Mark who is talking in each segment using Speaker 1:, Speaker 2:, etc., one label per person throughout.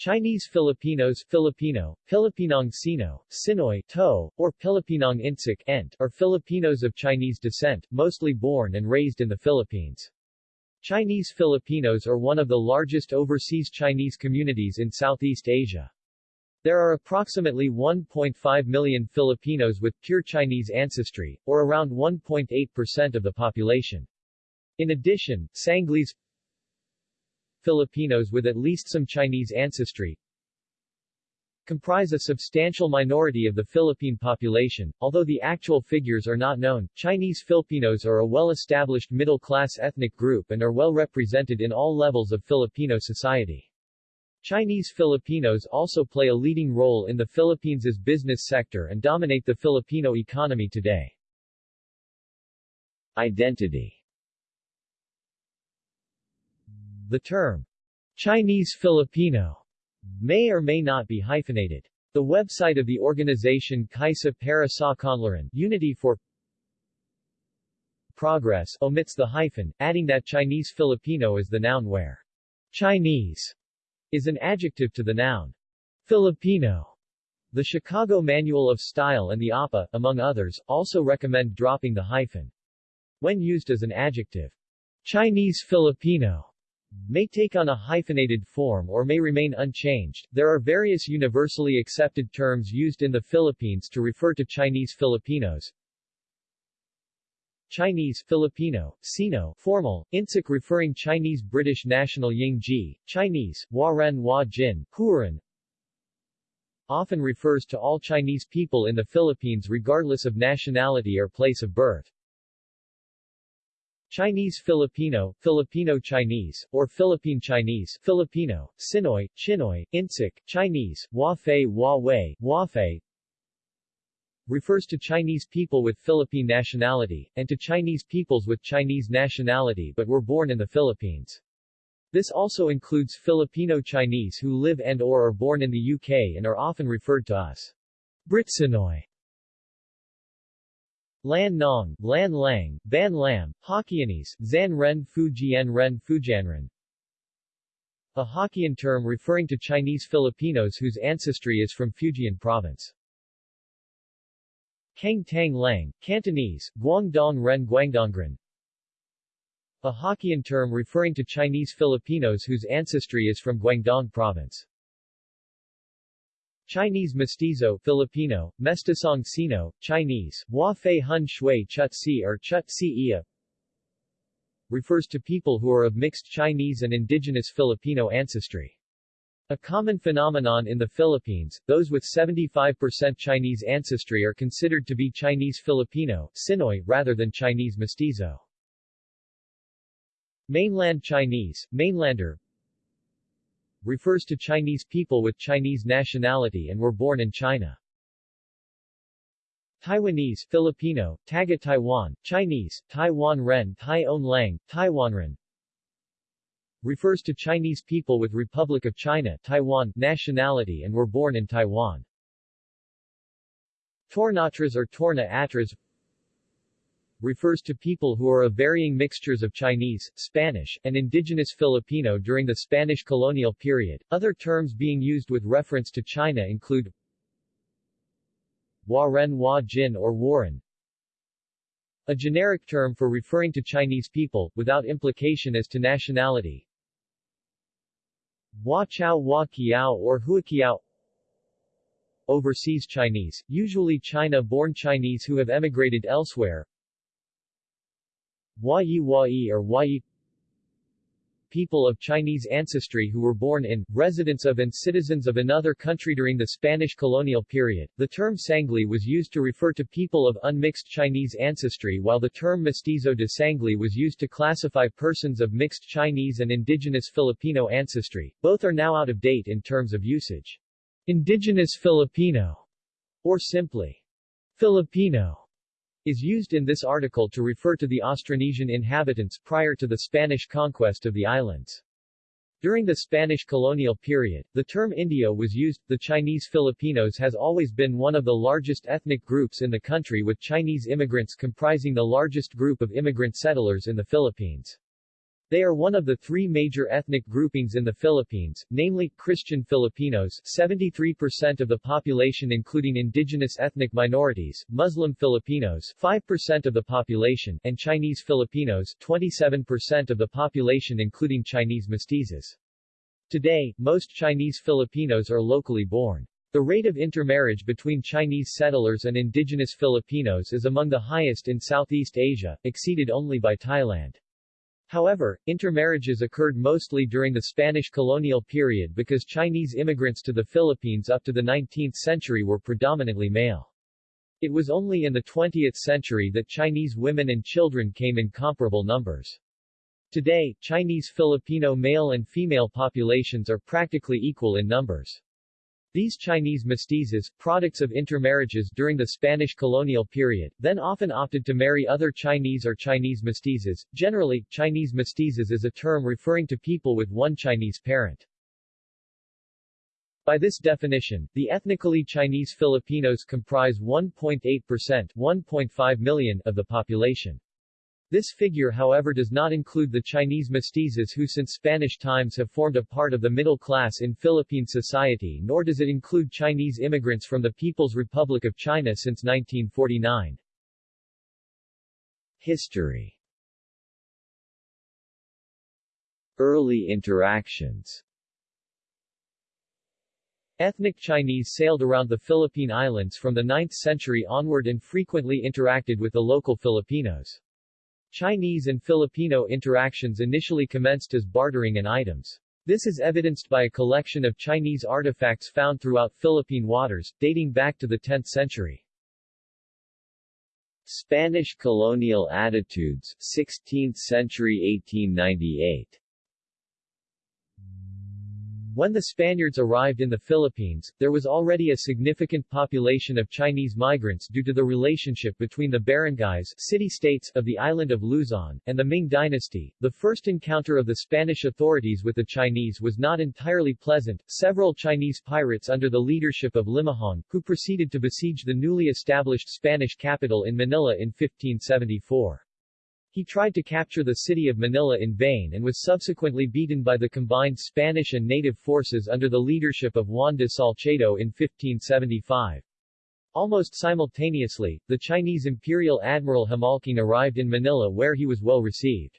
Speaker 1: Chinese Filipinos Filipino, Pilipinong Sino, Sinoy To, or Pilipinong Insik Ent, are Filipinos of Chinese descent, mostly born and raised in the Philippines. Chinese Filipinos are one of the largest overseas Chinese communities in Southeast Asia. There are approximately 1.5 million Filipinos with pure Chinese ancestry, or around 1.8% of the population. In addition, Sangleys Filipinos with at least some Chinese ancestry comprise a substantial minority of the Philippine population, although the actual figures are not known. Chinese Filipinos are a well-established middle-class ethnic group and are well represented in all levels of Filipino society. Chinese Filipinos also play a leading role in the Philippines' business sector and dominate the Filipino economy today. Identity The term, Chinese Filipino, may or may not be hyphenated. The website of the organization Kaisa para sa Kaunlaran Unity for Progress omits the hyphen, adding that Chinese Filipino is the noun where Chinese is an adjective to the noun Filipino. The Chicago Manual of Style and the APA, among others, also recommend dropping the hyphen. When used as an adjective, Chinese Filipino may take on a hyphenated form or may remain unchanged. There are various universally accepted terms used in the Philippines to refer to Chinese Filipinos. Chinese, Filipino, Sino, formal, Insik referring Chinese British national Yingji, Chinese, Waren Hua Jin, often refers to all Chinese people in the Philippines regardless of nationality or place of birth. Chinese Filipino, Filipino Chinese, or Philippine Chinese, Filipino, Sinoy, Chinoy, Insik, Chinese, Wafei Wei, Wafei, refers to Chinese people with Philippine nationality, and to Chinese peoples with Chinese nationality but were born in the Philippines. This also includes Filipino Chinese who live and or are born in the UK and are often referred to as Britsinoy. Lan Nong, Lan Lang, Ban Lam, Hokkien,ese Zan Ren Fujian Ren Fujanren. A Hokkien term referring to Chinese Filipinos whose ancestry is from Fujian province. Kang Tang Lang, Cantonese, Guangdong Ren Guangdongren. A Hokkien term referring to Chinese Filipinos whose ancestry is from Guangdong province. Chinese Mestizo Filipino, Mestisong Sino, Chinese, Hua Fei Hun Shui Chut Si or Chut Si Ia refers to people who are of mixed Chinese and indigenous Filipino ancestry. A common phenomenon in the Philippines, those with 75% Chinese ancestry are considered to be Chinese Filipino, Sinoy, rather than Chinese Mestizo. Mainland Chinese, Mainlander, refers to Chinese people with Chinese nationality and were born in China. Taiwanese, Filipino, Taga Taiwan, Chinese, Taiwan Ren, Tai On Lang, Taiwan Ren, refers to Chinese people with Republic of China Taiwan nationality and were born in Taiwan. Tornatras or Torna Atras refers to people who are of varying mixtures of Chinese, Spanish, and indigenous Filipino during the Spanish colonial period. Other terms being used with reference to China include Waren Hua Jin or Warren, a generic term for referring to Chinese people, without implication as to nationality. Hua Chao Hua Kiao or Huaqiao Overseas Chinese, usually China-born Chinese who have emigrated elsewhere, Wai or Wai people of Chinese ancestry who were born in, residents of and citizens of another country during the Spanish colonial period. The term Sangley was used to refer to people of unmixed Chinese ancestry while the term Mestizo de Sangley was used to classify persons of mixed Chinese and indigenous Filipino ancestry. Both are now out of date in terms of usage. Indigenous Filipino, or simply Filipino, is used in this article to refer to the Austronesian inhabitants prior to the Spanish conquest of the islands. During the Spanish colonial period, the term Indio was used. The Chinese Filipinos has always been one of the largest ethnic groups in the country with Chinese immigrants comprising the largest group of immigrant settlers in the Philippines. They are one of the three major ethnic groupings in the Philippines, namely, Christian Filipinos 73% of the population including indigenous ethnic minorities, Muslim Filipinos 5% of the population, and Chinese Filipinos 27% of the population including Chinese mestizos. Today, most Chinese Filipinos are locally born. The rate of intermarriage between Chinese settlers and indigenous Filipinos is among the highest in Southeast Asia, exceeded only by Thailand. However, intermarriages occurred mostly during the Spanish colonial period because Chinese immigrants to the Philippines up to the 19th century were predominantly male. It was only in the 20th century that Chinese women and children came in comparable numbers. Today, Chinese Filipino male and female populations are practically equal in numbers. These Chinese mestizos, products of intermarriages during the Spanish colonial period, then often opted to marry other Chinese or Chinese mestizos. Generally, Chinese mestizos is a term referring to people with one Chinese parent. By this definition, the ethnically Chinese Filipinos comprise 1.8% 1.5 million of the population. This figure however does not include the Chinese mestizos who since Spanish times have formed a part of the middle class in Philippine society nor does it include Chinese immigrants from the People's Republic of China since 1949. History Early interactions Ethnic Chinese sailed around the Philippine Islands from the 9th century onward and frequently interacted with the local Filipinos. Chinese and Filipino interactions initially commenced as bartering in items. This is evidenced by a collection of Chinese artifacts found throughout Philippine waters, dating back to the 10th century. Spanish colonial attitudes 16th century 1898 when the Spaniards arrived in the Philippines, there was already a significant population of Chinese migrants due to the relationship between the barangays city-states of the island of Luzon, and the Ming dynasty. The first encounter of the Spanish authorities with the Chinese was not entirely pleasant. Several Chinese pirates under the leadership of Limahong, who proceeded to besiege the newly established Spanish capital in Manila in 1574. He tried to capture the city of Manila in vain and was subsequently beaten by the combined Spanish and native forces under the leadership of Juan de Salcedo in 1575. Almost simultaneously, the Chinese Imperial Admiral Homolcong arrived in Manila where he was well received.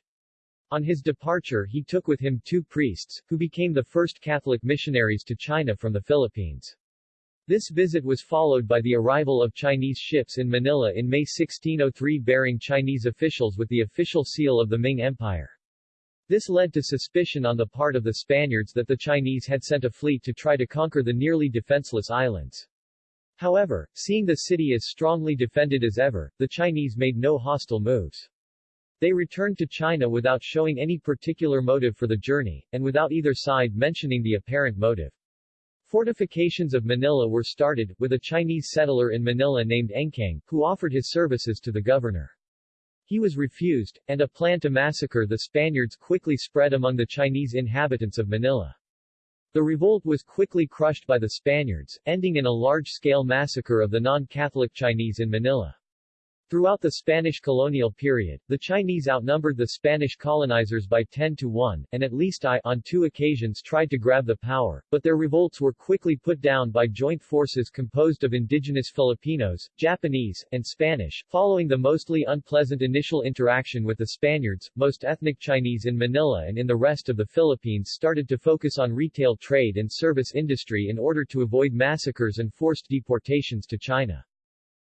Speaker 1: On his departure he took with him two priests, who became the first Catholic missionaries to China from the Philippines. This visit was followed by the arrival of Chinese ships in Manila in May 1603 bearing Chinese officials with the official seal of the Ming Empire. This led to suspicion on the part of the Spaniards that the Chinese had sent a fleet to try to conquer the nearly defenseless islands. However, seeing the city as strongly defended as ever, the Chinese made no hostile moves. They returned to China without showing any particular motive for the journey, and without either side mentioning the apparent motive. Fortifications of Manila were started, with a Chinese settler in Manila named Engkang, who offered his services to the governor. He was refused, and a plan to massacre the Spaniards quickly spread among the Chinese inhabitants of Manila. The revolt was quickly crushed by the Spaniards, ending in a large-scale massacre of the non-Catholic Chinese in Manila. Throughout the Spanish colonial period, the Chinese outnumbered the Spanish colonizers by 10 to 1, and at least I, on two occasions tried to grab the power, but their revolts were quickly put down by joint forces composed of indigenous Filipinos, Japanese, and Spanish. Following the mostly unpleasant initial interaction with the Spaniards, most ethnic Chinese in Manila and in the rest of the Philippines started to focus on retail trade and service industry in order to avoid massacres and forced deportations to China.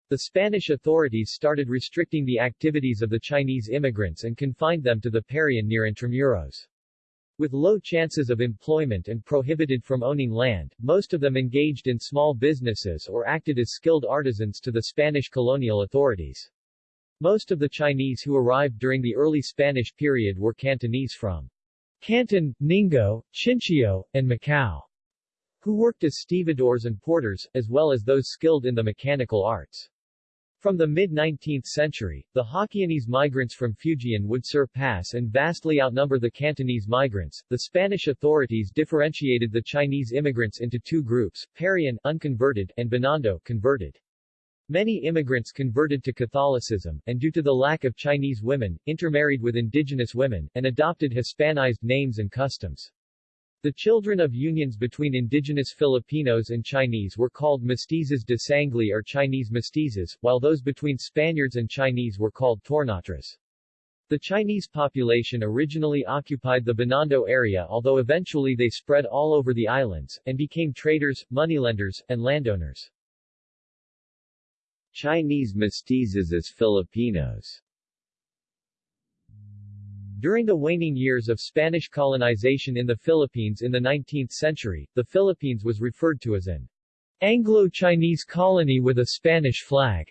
Speaker 1: The Spanish authorities started restricting the activities of the Chinese immigrants and confined them to the Parian near Intramuros. With low chances of employment and prohibited from owning land, most of them engaged in small businesses or acted as skilled artisans to the Spanish colonial authorities. Most of the Chinese who arrived during the early Spanish period were Cantonese from Canton, Ningbo, Chincheo, and Macau, who worked as stevedores and porters, as well as those skilled in the mechanical arts. From the mid-19th century, the Hokkien migrants from Fujian would surpass and vastly outnumber the Cantonese migrants. The Spanish authorities differentiated the Chinese immigrants into two groups, Parian unconverted and Binondo converted. Many immigrants converted to Catholicism, and due to the lack of Chinese women, intermarried with indigenous women, and adopted Hispanized names and customs. The children of unions between indigenous Filipinos and Chinese were called mestizos de sangley or Chinese mestizos, while those between Spaniards and Chinese were called tornatras. The Chinese population originally occupied the Binondo area although eventually they spread all over the islands, and became traders, moneylenders, and landowners. Chinese mestizos as Filipinos During the waning years of Spanish colonization in the Philippines in the 19th century, the Philippines was referred to as an Anglo-Chinese colony with a Spanish flag,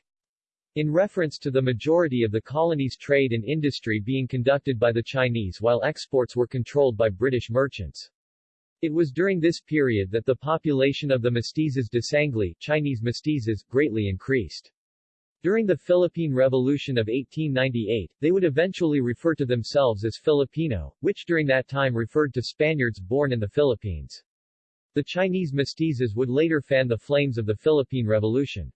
Speaker 1: in reference to the majority of the colony's trade and industry being conducted by the Chinese while exports were controlled by British merchants. It was during this period that the population of the mestizos de sangley Chinese mestizos greatly increased. During the Philippine Revolution of 1898, they would eventually refer to themselves as Filipino, which during that time referred to Spaniards born in the Philippines. The Chinese mestizos would later fan the flames of the Philippine Revolution.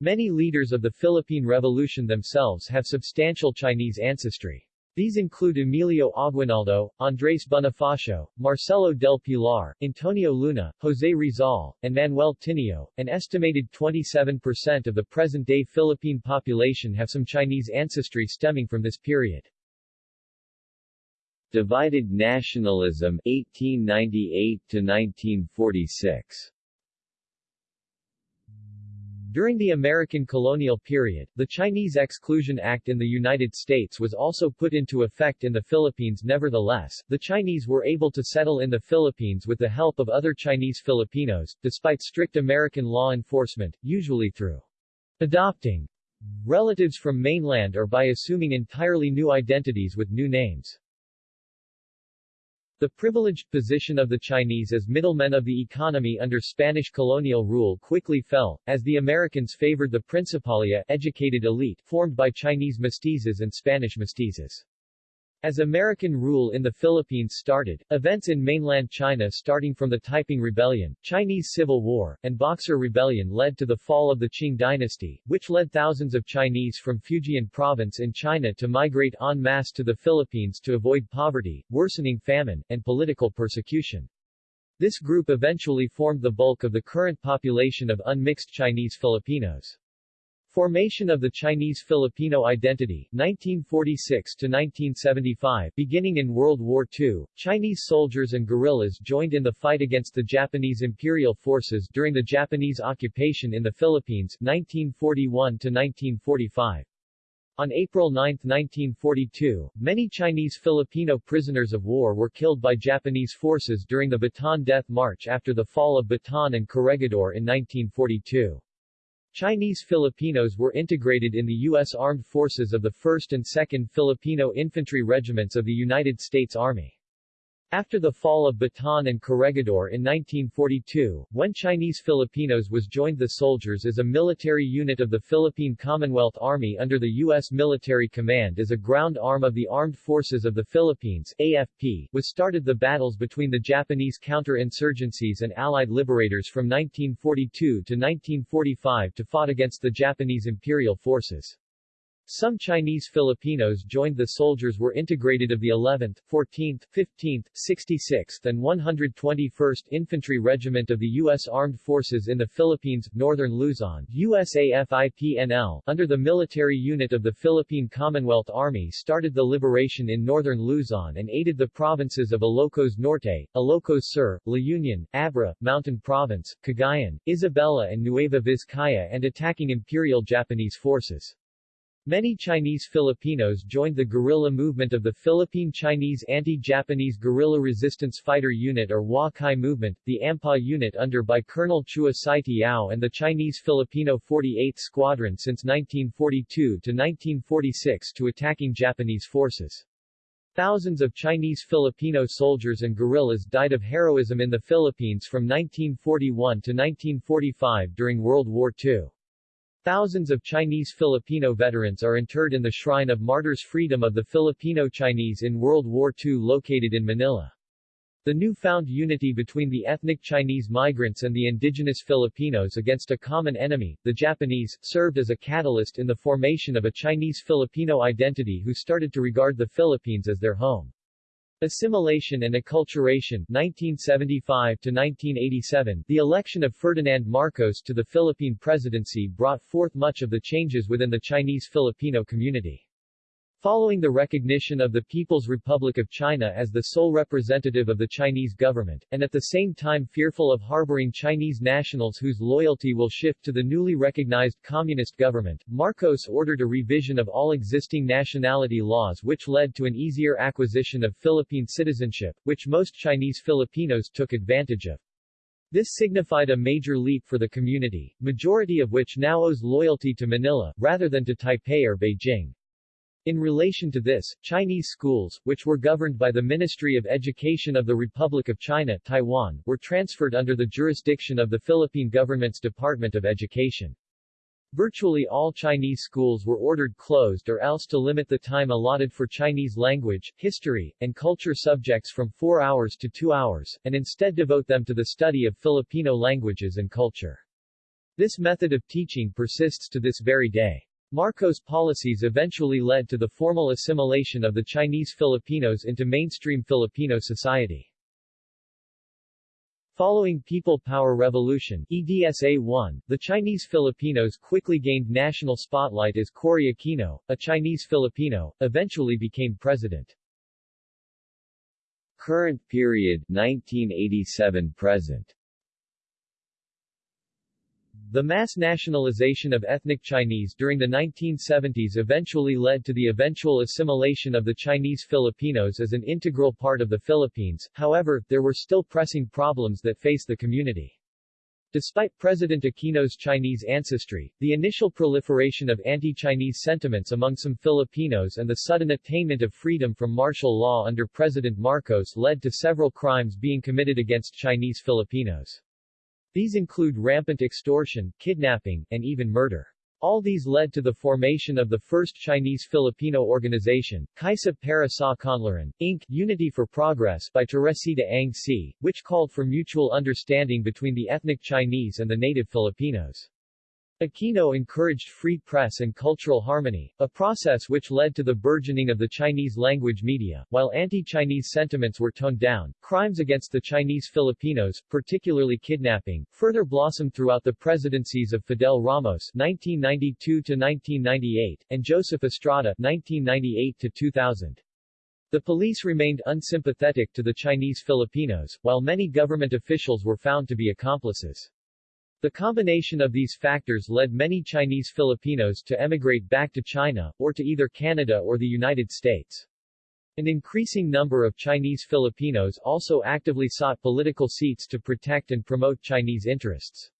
Speaker 1: Many leaders of the Philippine Revolution themselves have substantial Chinese ancestry. These include Emilio Aguinaldo, Andres Bonifacio, Marcelo del Pilar, Antonio Luna, José Rizal, and Manuel Tinio. An estimated 27% of the present-day Philippine population have some Chinese ancestry stemming from this period. Divided nationalism 1898 to 1946 during the American colonial period, the Chinese Exclusion Act in the United States was also put into effect in the Philippines nevertheless, the Chinese were able to settle in the Philippines with the help of other Chinese Filipinos, despite strict American law enforcement, usually through adopting relatives from mainland or by assuming entirely new identities with new names. The privileged position of the Chinese as middlemen of the economy under Spanish colonial rule quickly fell, as the Americans favored the Principalia educated elite formed by Chinese mestizos and Spanish mestizos. As American rule in the Philippines started, events in mainland China starting from the Taiping Rebellion, Chinese Civil War, and Boxer Rebellion led to the fall of the Qing dynasty, which led thousands of Chinese from Fujian province in China to migrate en masse to the Philippines to avoid poverty, worsening famine, and political persecution. This group eventually formed the bulk of the current population of unmixed Chinese Filipinos. Formation of the Chinese-Filipino identity, 1946-1975 Beginning in World War II, Chinese soldiers and guerrillas joined in the fight against the Japanese imperial forces during the Japanese occupation in the Philippines, 1941-1945. On April 9, 1942, many Chinese Filipino prisoners of war were killed by Japanese forces during the Bataan Death March after the fall of Bataan and Corregidor in 1942. Chinese Filipinos were integrated in the U.S. Armed Forces of the 1st and 2nd Filipino Infantry Regiments of the United States Army. After the fall of Bataan and Corregidor in 1942, when Chinese Filipinos was joined the soldiers as a military unit of the Philippine Commonwealth Army under the U.S. Military Command as a ground arm of the Armed Forces of the Philippines AFP, was started the battles between the Japanese counter-insurgencies and Allied liberators from 1942 to 1945 to fought against the Japanese imperial forces. Some Chinese Filipinos joined the soldiers were integrated of the 11th, 14th, 15th, 66th and 121st Infantry Regiment of the U.S. Armed Forces in the Philippines, Northern Luzon USAFIPNL, under the military unit of the Philippine Commonwealth Army started the liberation in Northern Luzon and aided the provinces of Ilocos Norte, Ilocos Sur, La Union, Abra, Mountain Province, Cagayan, Isabela and Nueva Vizcaya and attacking Imperial Japanese forces. Many Chinese Filipinos joined the guerrilla movement of the Philippine Chinese Anti-Japanese Guerrilla Resistance Fighter Unit or Hua Kai Movement, the AMPA unit under by Colonel Chua Sai-Tiao and the Chinese Filipino 48th Squadron since 1942 to 1946 to attacking Japanese forces. Thousands of Chinese Filipino soldiers and guerrillas died of heroism in the Philippines from 1941 to 1945 during World War II. Thousands of Chinese Filipino veterans are interred in the Shrine of Martyrs Freedom of the Filipino Chinese in World War II located in Manila. The newfound unity between the ethnic Chinese migrants and the indigenous Filipinos against a common enemy, the Japanese, served as a catalyst in the formation of a Chinese-Filipino identity who started to regard the Philippines as their home. Assimilation and Acculturation 1975 to 1987 The election of Ferdinand Marcos to the Philippine presidency brought forth much of the changes within the Chinese Filipino community. Following the recognition of the People's Republic of China as the sole representative of the Chinese government, and at the same time fearful of harboring Chinese nationals whose loyalty will shift to the newly recognized communist government, Marcos ordered a revision of all existing nationality laws which led to an easier acquisition of Philippine citizenship, which most Chinese Filipinos took advantage of. This signified a major leap for the community, majority of which now owes loyalty to Manila, rather than to Taipei or Beijing. In relation to this, Chinese schools, which were governed by the Ministry of Education of the Republic of China Taiwan, were transferred under the jurisdiction of the Philippine government's Department of Education. Virtually all Chinese schools were ordered closed or else to limit the time allotted for Chinese language, history, and culture subjects from four hours to two hours, and instead devote them to the study of Filipino languages and culture. This method of teaching persists to this very day. Marcos' policies eventually led to the formal assimilation of the Chinese Filipinos into mainstream Filipino society. Following People Power Revolution EDSA-1, the Chinese Filipinos quickly gained national spotlight as Cory Aquino, a Chinese Filipino, eventually became president. Current period 1987-present the mass nationalization of ethnic Chinese during the 1970s eventually led to the eventual assimilation of the Chinese Filipinos as an integral part of the Philippines, however, there were still pressing problems that face the community. Despite President Aquino's Chinese ancestry, the initial proliferation of anti-Chinese sentiments among some Filipinos and the sudden attainment of freedom from martial law under President Marcos led to several crimes being committed against Chinese Filipinos. These include rampant extortion, kidnapping, and even murder. All these led to the formation of the first Chinese-Filipino organization, Kaisa para sa Kaunlaran, Inc., Unity for Progress by Teresita Ang See, which called for mutual understanding between the ethnic Chinese and the native Filipinos. Aquino encouraged free press and cultural harmony, a process which led to the burgeoning of the Chinese language media. While anti-Chinese sentiments were toned down, crimes against the Chinese Filipinos, particularly kidnapping, further blossomed throughout the presidencies of Fidel Ramos (1992–1998) and Joseph Estrada (1998–2000). The police remained unsympathetic to the Chinese Filipinos, while many government officials were found to be accomplices. The combination of these factors led many Chinese Filipinos to emigrate back to China, or to either Canada or the United States. An increasing number of Chinese Filipinos also actively sought political seats to protect and promote Chinese interests.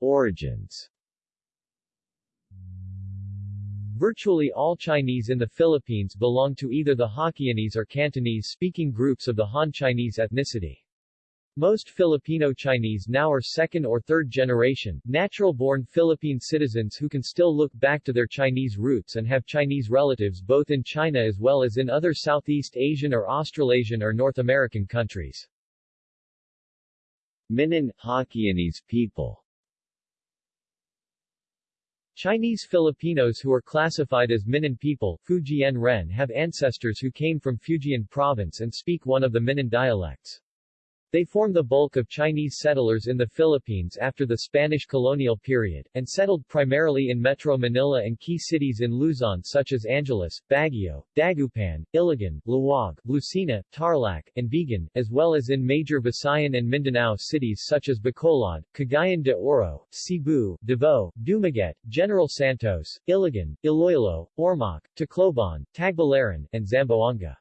Speaker 1: Origins Virtually all Chinese in the Philippines belong to either the Hokkien or Cantonese-speaking groups of the Han Chinese ethnicity. Most Filipino Chinese now are second or third generation, natural-born Philippine citizens who can still look back to their Chinese roots and have Chinese relatives both in China as well as in other Southeast Asian or Australasian or North American countries. Minnan, Hokkien people Chinese Filipinos who are classified as Minnan people Fujian Ren have ancestors who came from Fujian province and speak one of the Minnan dialects. They form the bulk of Chinese settlers in the Philippines after the Spanish colonial period, and settled primarily in Metro Manila and key cities in Luzon such as Angeles, Baguio, Dagupan, Iligan, Laoag, Lucena, Tarlac, and Vigan, as well as in major Visayan and Mindanao cities such as Bacolod, Cagayan de Oro, Cebu, Davao, Dumaguete, General Santos, Iligan, Iloilo, Ormoc, Tacloban, Tagbilaran, and Zamboanga.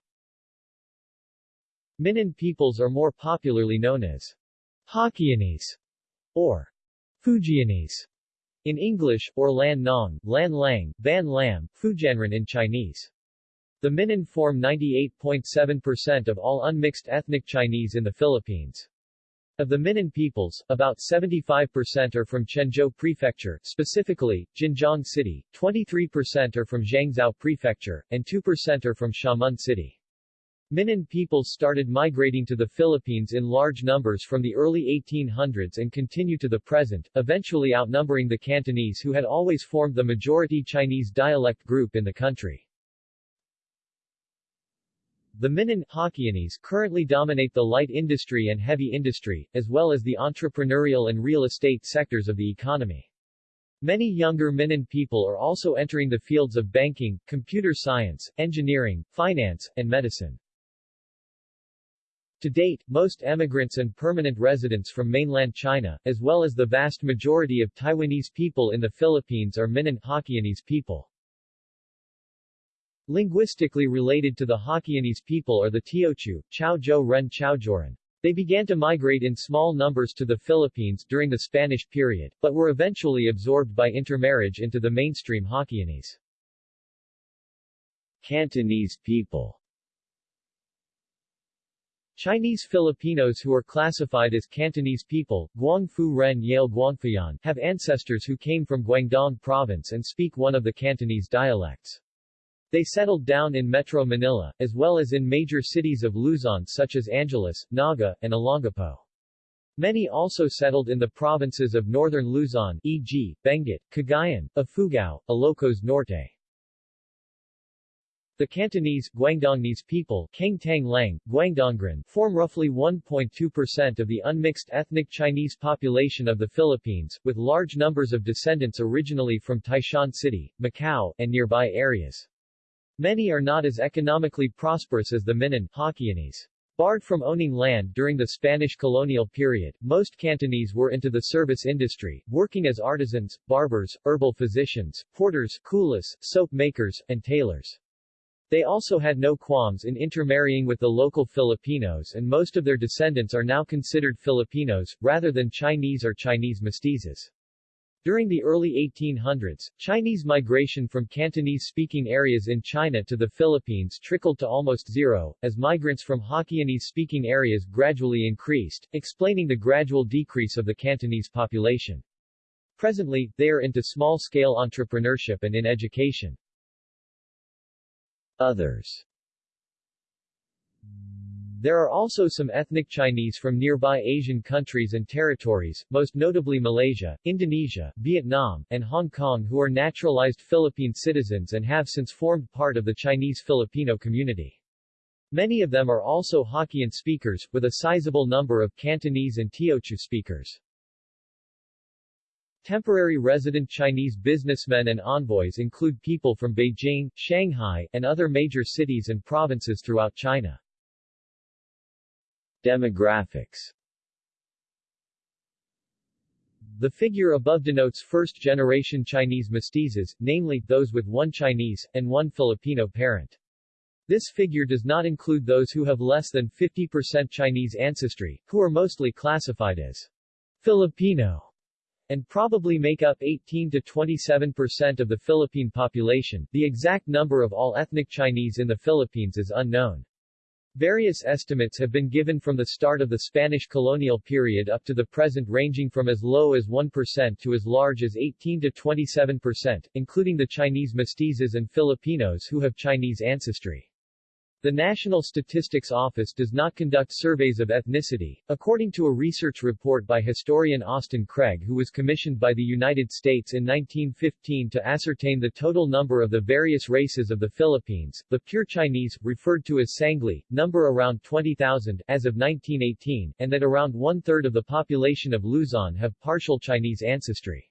Speaker 1: Minnan peoples are more popularly known as Hokkien,ese or Fujianese in English, or Lan Nong, Lan Lang, Ban Lam, Fujianren in Chinese. The Minnan form 98.7% of all unmixed ethnic Chinese in the Philippines. Of the Minnan peoples, about 75% are from Quanzhou Prefecture, specifically, Jinjiang City, 23% are from Zhangzhou Prefecture, and 2% are from Xiamen City. Minnan people started migrating to the Philippines in large numbers from the early 1800s and continue to the present, eventually outnumbering the Cantonese who had always formed the majority Chinese dialect group in the country. The Minnan Hokkien,ese currently dominate the light industry and heavy industry, as well as the entrepreneurial and real estate sectors of the economy. Many younger Minnan people are also entering the fields of banking, computer science, engineering, finance, and medicine. To date, most emigrants and permanent residents from mainland China, as well as the vast majority of Taiwanese people in the Philippines are Minnan Hokkien,ese people. Linguistically related to the Hokkien,ese people are the Teochew, Chaozhou Ren. They began to migrate in small numbers to the Philippines during the Spanish period, but were eventually absorbed by intermarriage into the mainstream Hokkien,ese. Cantonese people Chinese Filipinos who are classified as Cantonese people, Guangfu Ren Yale Guangfuyan, have ancestors who came from Guangdong province and speak one of the Cantonese dialects. They settled down in Metro Manila, as well as in major cities of Luzon such as Angeles, Naga, and Olongapo. Many also settled in the provinces of northern Luzon e.g., Benguet, Cagayan, Ifugao, Ilocos Norte. The Cantonese, Guangdongnese people form roughly 1.2% of the unmixed ethnic Chinese population of the Philippines, with large numbers of descendants originally from Taishan City, Macau, and nearby areas. Many are not as economically prosperous as the Minnan Hokkien,ese. Barred from owning land during the Spanish colonial period, most Cantonese were into the service industry, working as artisans, barbers, herbal physicians, porters, coolies, soap makers, and tailors. They also had no qualms in intermarrying with the local Filipinos and most of their descendants are now considered Filipinos, rather than Chinese or Chinese mestizos. During the early 1800s, Chinese migration from Cantonese-speaking areas in China to the Philippines trickled to almost zero, as migrants from Hokkien-speaking areas gradually increased, explaining the gradual decrease of the Cantonese population. Presently, they are into small-scale entrepreneurship and in education. Others There are also some ethnic Chinese from nearby Asian countries and territories, most notably Malaysia, Indonesia, Vietnam, and Hong Kong who are naturalized Philippine citizens and have since formed part of the Chinese Filipino community. Many of them are also Hokkien speakers, with a sizable number of Cantonese and Teochew speakers. Temporary resident Chinese businessmen and envoys include people from Beijing, Shanghai, and other major cities and provinces throughout China. Demographics The figure above denotes first-generation Chinese mestizos, namely, those with one Chinese, and one Filipino parent. This figure does not include those who have less than 50% Chinese ancestry, who are mostly classified as Filipino and probably make up 18 to 27 percent of the Philippine population. The exact number of all ethnic Chinese in the Philippines is unknown. Various estimates have been given from the start of the Spanish colonial period up to the present ranging from as low as 1% to as large as 18 to 27%, including the Chinese mestizos and Filipinos who have Chinese ancestry. The National Statistics Office does not conduct surveys of ethnicity, according to a research report by historian Austin Craig who was commissioned by the United States in 1915 to ascertain the total number of the various races of the Philippines. The pure Chinese, referred to as Sangley, number around 20,000 as of 1918, and that around one-third of the population of Luzon have partial Chinese ancestry.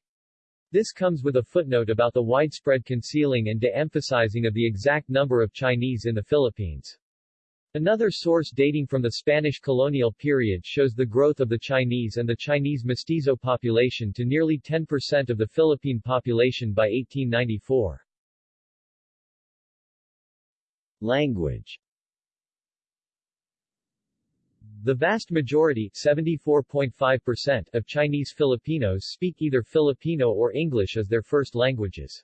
Speaker 1: This comes with a footnote about the widespread concealing and de-emphasizing of the exact number of Chinese in the Philippines. Another source dating from the Spanish colonial period shows the growth of the Chinese and the Chinese mestizo population to nearly 10% of the Philippine population by 1894. Language the vast majority 74.5% of Chinese Filipinos speak either Filipino or English as their first languages.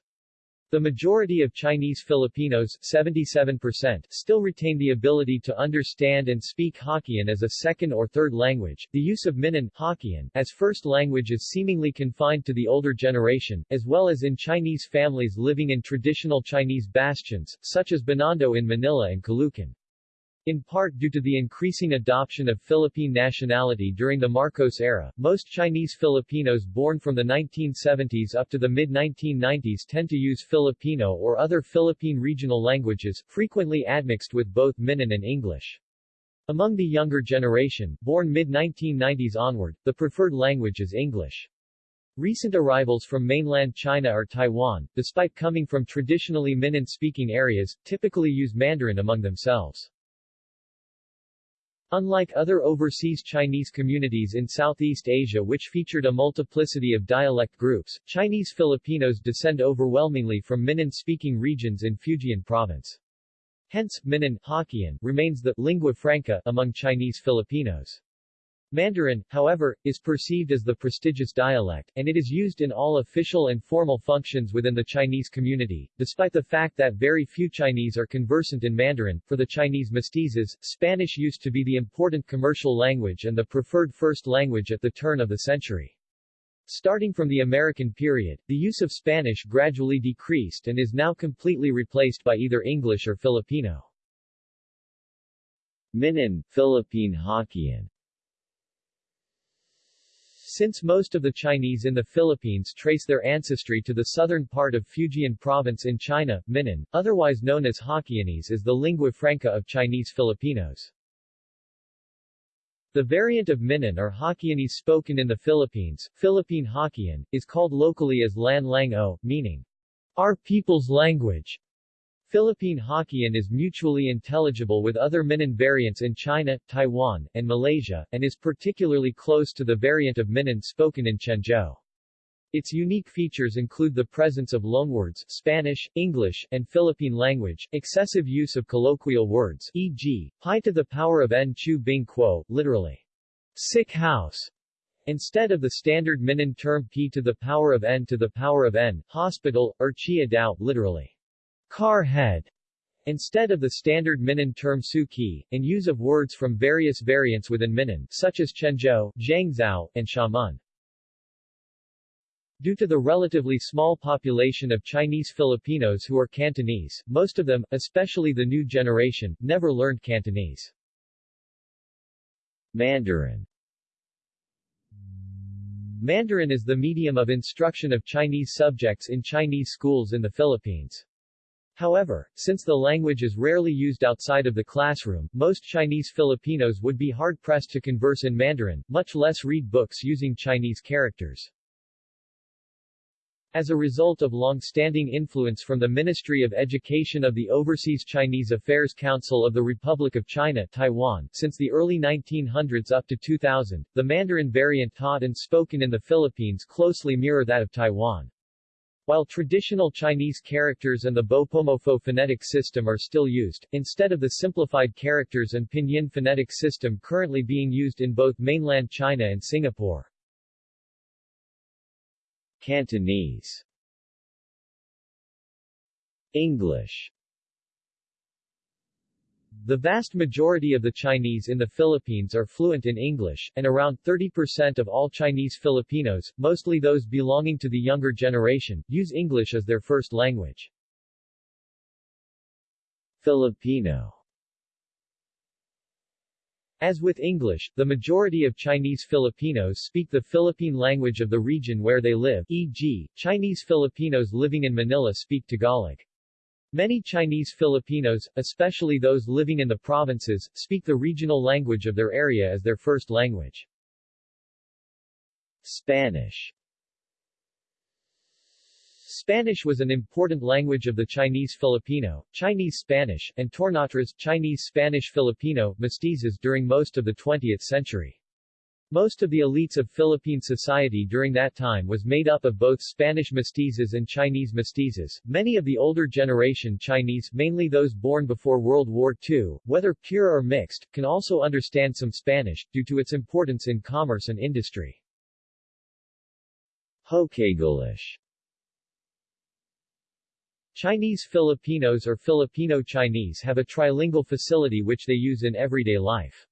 Speaker 1: The majority of Chinese Filipinos 77% still retain the ability to understand and speak Hokkien as a second or third language. The use of Minnan Hokkien as first language is seemingly confined to the older generation, as well as in Chinese families living in traditional Chinese bastions, such as Binondo in Manila and Caloocan. In part due to the increasing adoption of Philippine nationality during the Marcos era, most Chinese Filipinos born from the 1970s up to the mid-1990s tend to use Filipino or other Philippine regional languages, frequently admixed with both Minnan and English. Among the younger generation, born mid-1990s onward, the preferred language is English. Recent arrivals from mainland China or Taiwan, despite coming from traditionally Minnan-speaking areas, typically use Mandarin among themselves. Unlike other overseas Chinese communities in Southeast Asia which featured a multiplicity of dialect groups, Chinese Filipinos descend overwhelmingly from Minnan-speaking regions in Fujian province. Hence, Minnan Hokkien remains the lingua franca among Chinese Filipinos. Mandarin, however, is perceived as the prestigious dialect, and it is used in all official and formal functions within the Chinese community, despite the fact that very few Chinese are conversant in Mandarin. For the Chinese mestizos, Spanish used to be the important commercial language and the preferred first language at the turn of the century. Starting from the American period, the use of Spanish gradually decreased and is now completely replaced by either English or Filipino. Minnan, Philippine Hokkien since most of the Chinese in the Philippines trace their ancestry to the southern part of Fujian province in China, Minnan, otherwise known as Hokkien,ese is the lingua franca of Chinese Filipinos. The variant of Minnan or Hokkien,ese spoken in the Philippines, Philippine Hokkien, is called locally as Lan Lang O, meaning, our people's language. Philippine Hokkien is mutually intelligible with other Minnan variants in China, Taiwan, and Malaysia, and is particularly close to the variant of Minnan spoken in Quanzhou. Its unique features include the presence of loanwords Spanish, English, and Philippine language, excessive use of colloquial words e.g., pi to the power of n chu bing quo, literally, sick house, instead of the standard Minnan term p to the power of n to the power of n, hospital, or chia dao, literally, car head, instead of the standard Minnan term Suki, and use of words from various variants within Minnan, such as Quanzhou, Zhangzhou, and Xiamen. Due to the relatively small population of Chinese Filipinos who are Cantonese, most of them, especially the new generation, never learned Cantonese. Mandarin Mandarin is the medium of instruction of Chinese subjects in Chinese schools in the Philippines. However, since the language is rarely used outside of the classroom, most Chinese Filipinos would be hard-pressed to converse in Mandarin, much less read books using Chinese characters. As a result of long-standing influence from the Ministry of Education of the Overseas Chinese Affairs Council of the Republic of China Taiwan, since the early 1900s up to 2000, the Mandarin variant taught and spoken in the Philippines closely mirror that of Taiwan. While traditional Chinese characters and the Bopomofo phonetic system are still used, instead of the simplified characters and pinyin phonetic system currently being used in both mainland China and Singapore. Cantonese English the vast majority of the Chinese in the Philippines are fluent in English, and around 30% of all Chinese Filipinos, mostly those belonging to the younger generation, use English as their first language. Filipino as with English, the majority of Chinese Filipinos speak the Philippine language of the region where they live, e.g., Chinese Filipinos living in Manila speak Tagalog. Many Chinese Filipinos, especially those living in the provinces, speak the regional language of their area as their first language. Spanish Spanish was an important language of the Chinese Filipino, Chinese Spanish, and Tornatras Chinese Spanish Filipino mestizos during most of the 20th century. Most of the elites of Philippine society during that time was made up of both Spanish mestizos and Chinese mestizos. Many of the older generation Chinese, mainly those born before World War II, whether pure or mixed, can also understand some Spanish, due to its importance in commerce and industry. Hokaglish Chinese Filipinos or Filipino Chinese have a trilingual facility which they use in everyday life.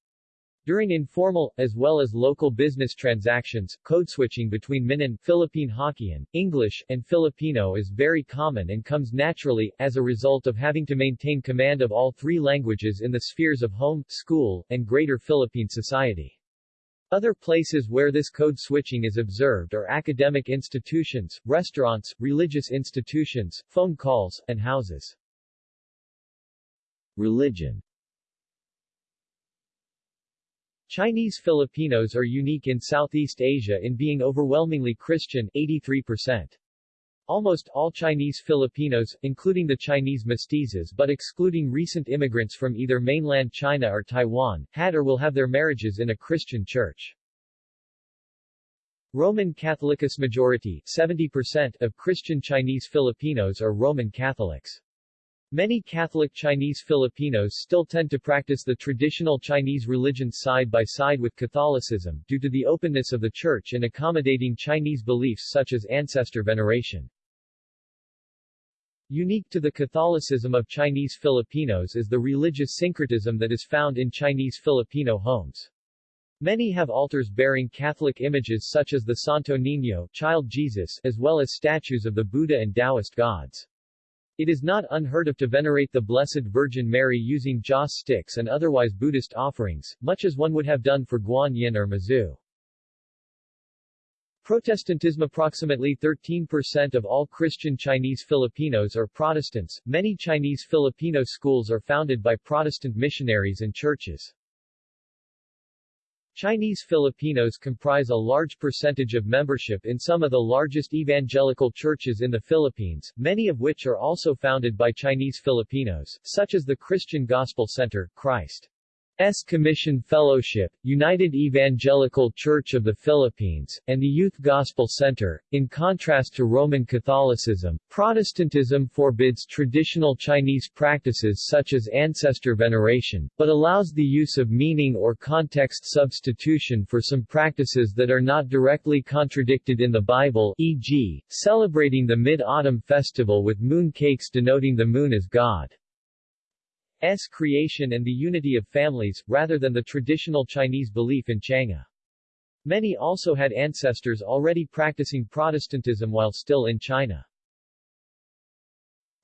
Speaker 1: During informal, as well as local business transactions, code switching between Minnan, Philippine Hokkien, English, and Filipino is very common and comes naturally, as a result of having to maintain command of all three languages in the spheres of home, school, and greater Philippine society. Other places where this code switching is observed are academic institutions, restaurants, religious institutions, phone calls, and houses. Religion Chinese Filipinos are unique in Southeast Asia in being overwhelmingly Christian 83%. Almost all Chinese Filipinos, including the Chinese mestizos but excluding recent immigrants from either mainland China or Taiwan, had or will have their marriages in a Christian church. Roman Catholicus majority 70% of Christian Chinese Filipinos are Roman Catholics. Many Catholic Chinese Filipinos still tend to practice the traditional Chinese religion side by side with Catholicism, due to the openness of the Church in accommodating Chinese beliefs such as ancestor veneration. Unique to the Catholicism of Chinese Filipinos is the religious syncretism that is found in Chinese Filipino homes. Many have altars bearing Catholic images such as the Santo Niño Child Jesus as well as statues of the Buddha and Taoist gods. It is not unheard of to venerate the Blessed Virgin Mary using joss sticks and otherwise Buddhist offerings, much as one would have done for Guan Yin or Mazu. Protestantism Approximately 13% of all Christian Chinese Filipinos are Protestants. Many Chinese Filipino schools are founded by Protestant missionaries and churches. Chinese Filipinos comprise a large percentage of membership in some of the largest evangelical churches in the Philippines, many of which are also founded by Chinese Filipinos, such as the Christian Gospel Center, Christ S. Commission Fellowship, United Evangelical Church of the Philippines, and the Youth Gospel Center. In contrast to Roman Catholicism, Protestantism forbids traditional Chinese practices such as ancestor veneration, but allows the use of meaning or context substitution for some practices that are not directly contradicted in the Bible e.g., celebrating the Mid-Autumn Festival with moon cakes denoting the moon as God. S creation and the unity of families, rather than the traditional Chinese belief in Chang'e. Many also had ancestors already practicing Protestantism while still in China.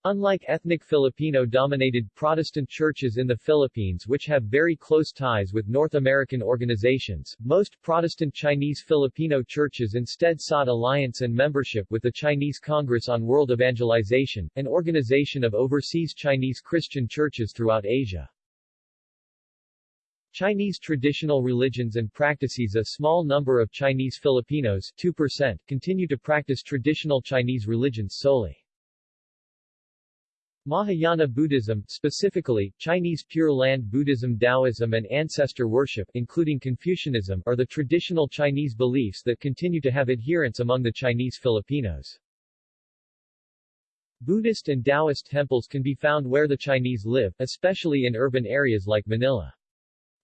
Speaker 1: Unlike ethnic Filipino-dominated Protestant churches in the Philippines which have very close ties with North American organizations, most Protestant Chinese Filipino churches instead sought alliance and membership with the Chinese Congress on World Evangelization, an organization of overseas Chinese Christian churches throughout Asia. Chinese traditional religions and practices A small number of Chinese Filipinos 2%, continue to practice traditional Chinese religions solely. Mahayana Buddhism, specifically, Chinese Pure Land Buddhism Taoism and ancestor worship including Confucianism are the traditional Chinese beliefs that continue to have adherents among the Chinese Filipinos. Buddhist and Taoist temples can be found where the Chinese live, especially in urban areas like Manila.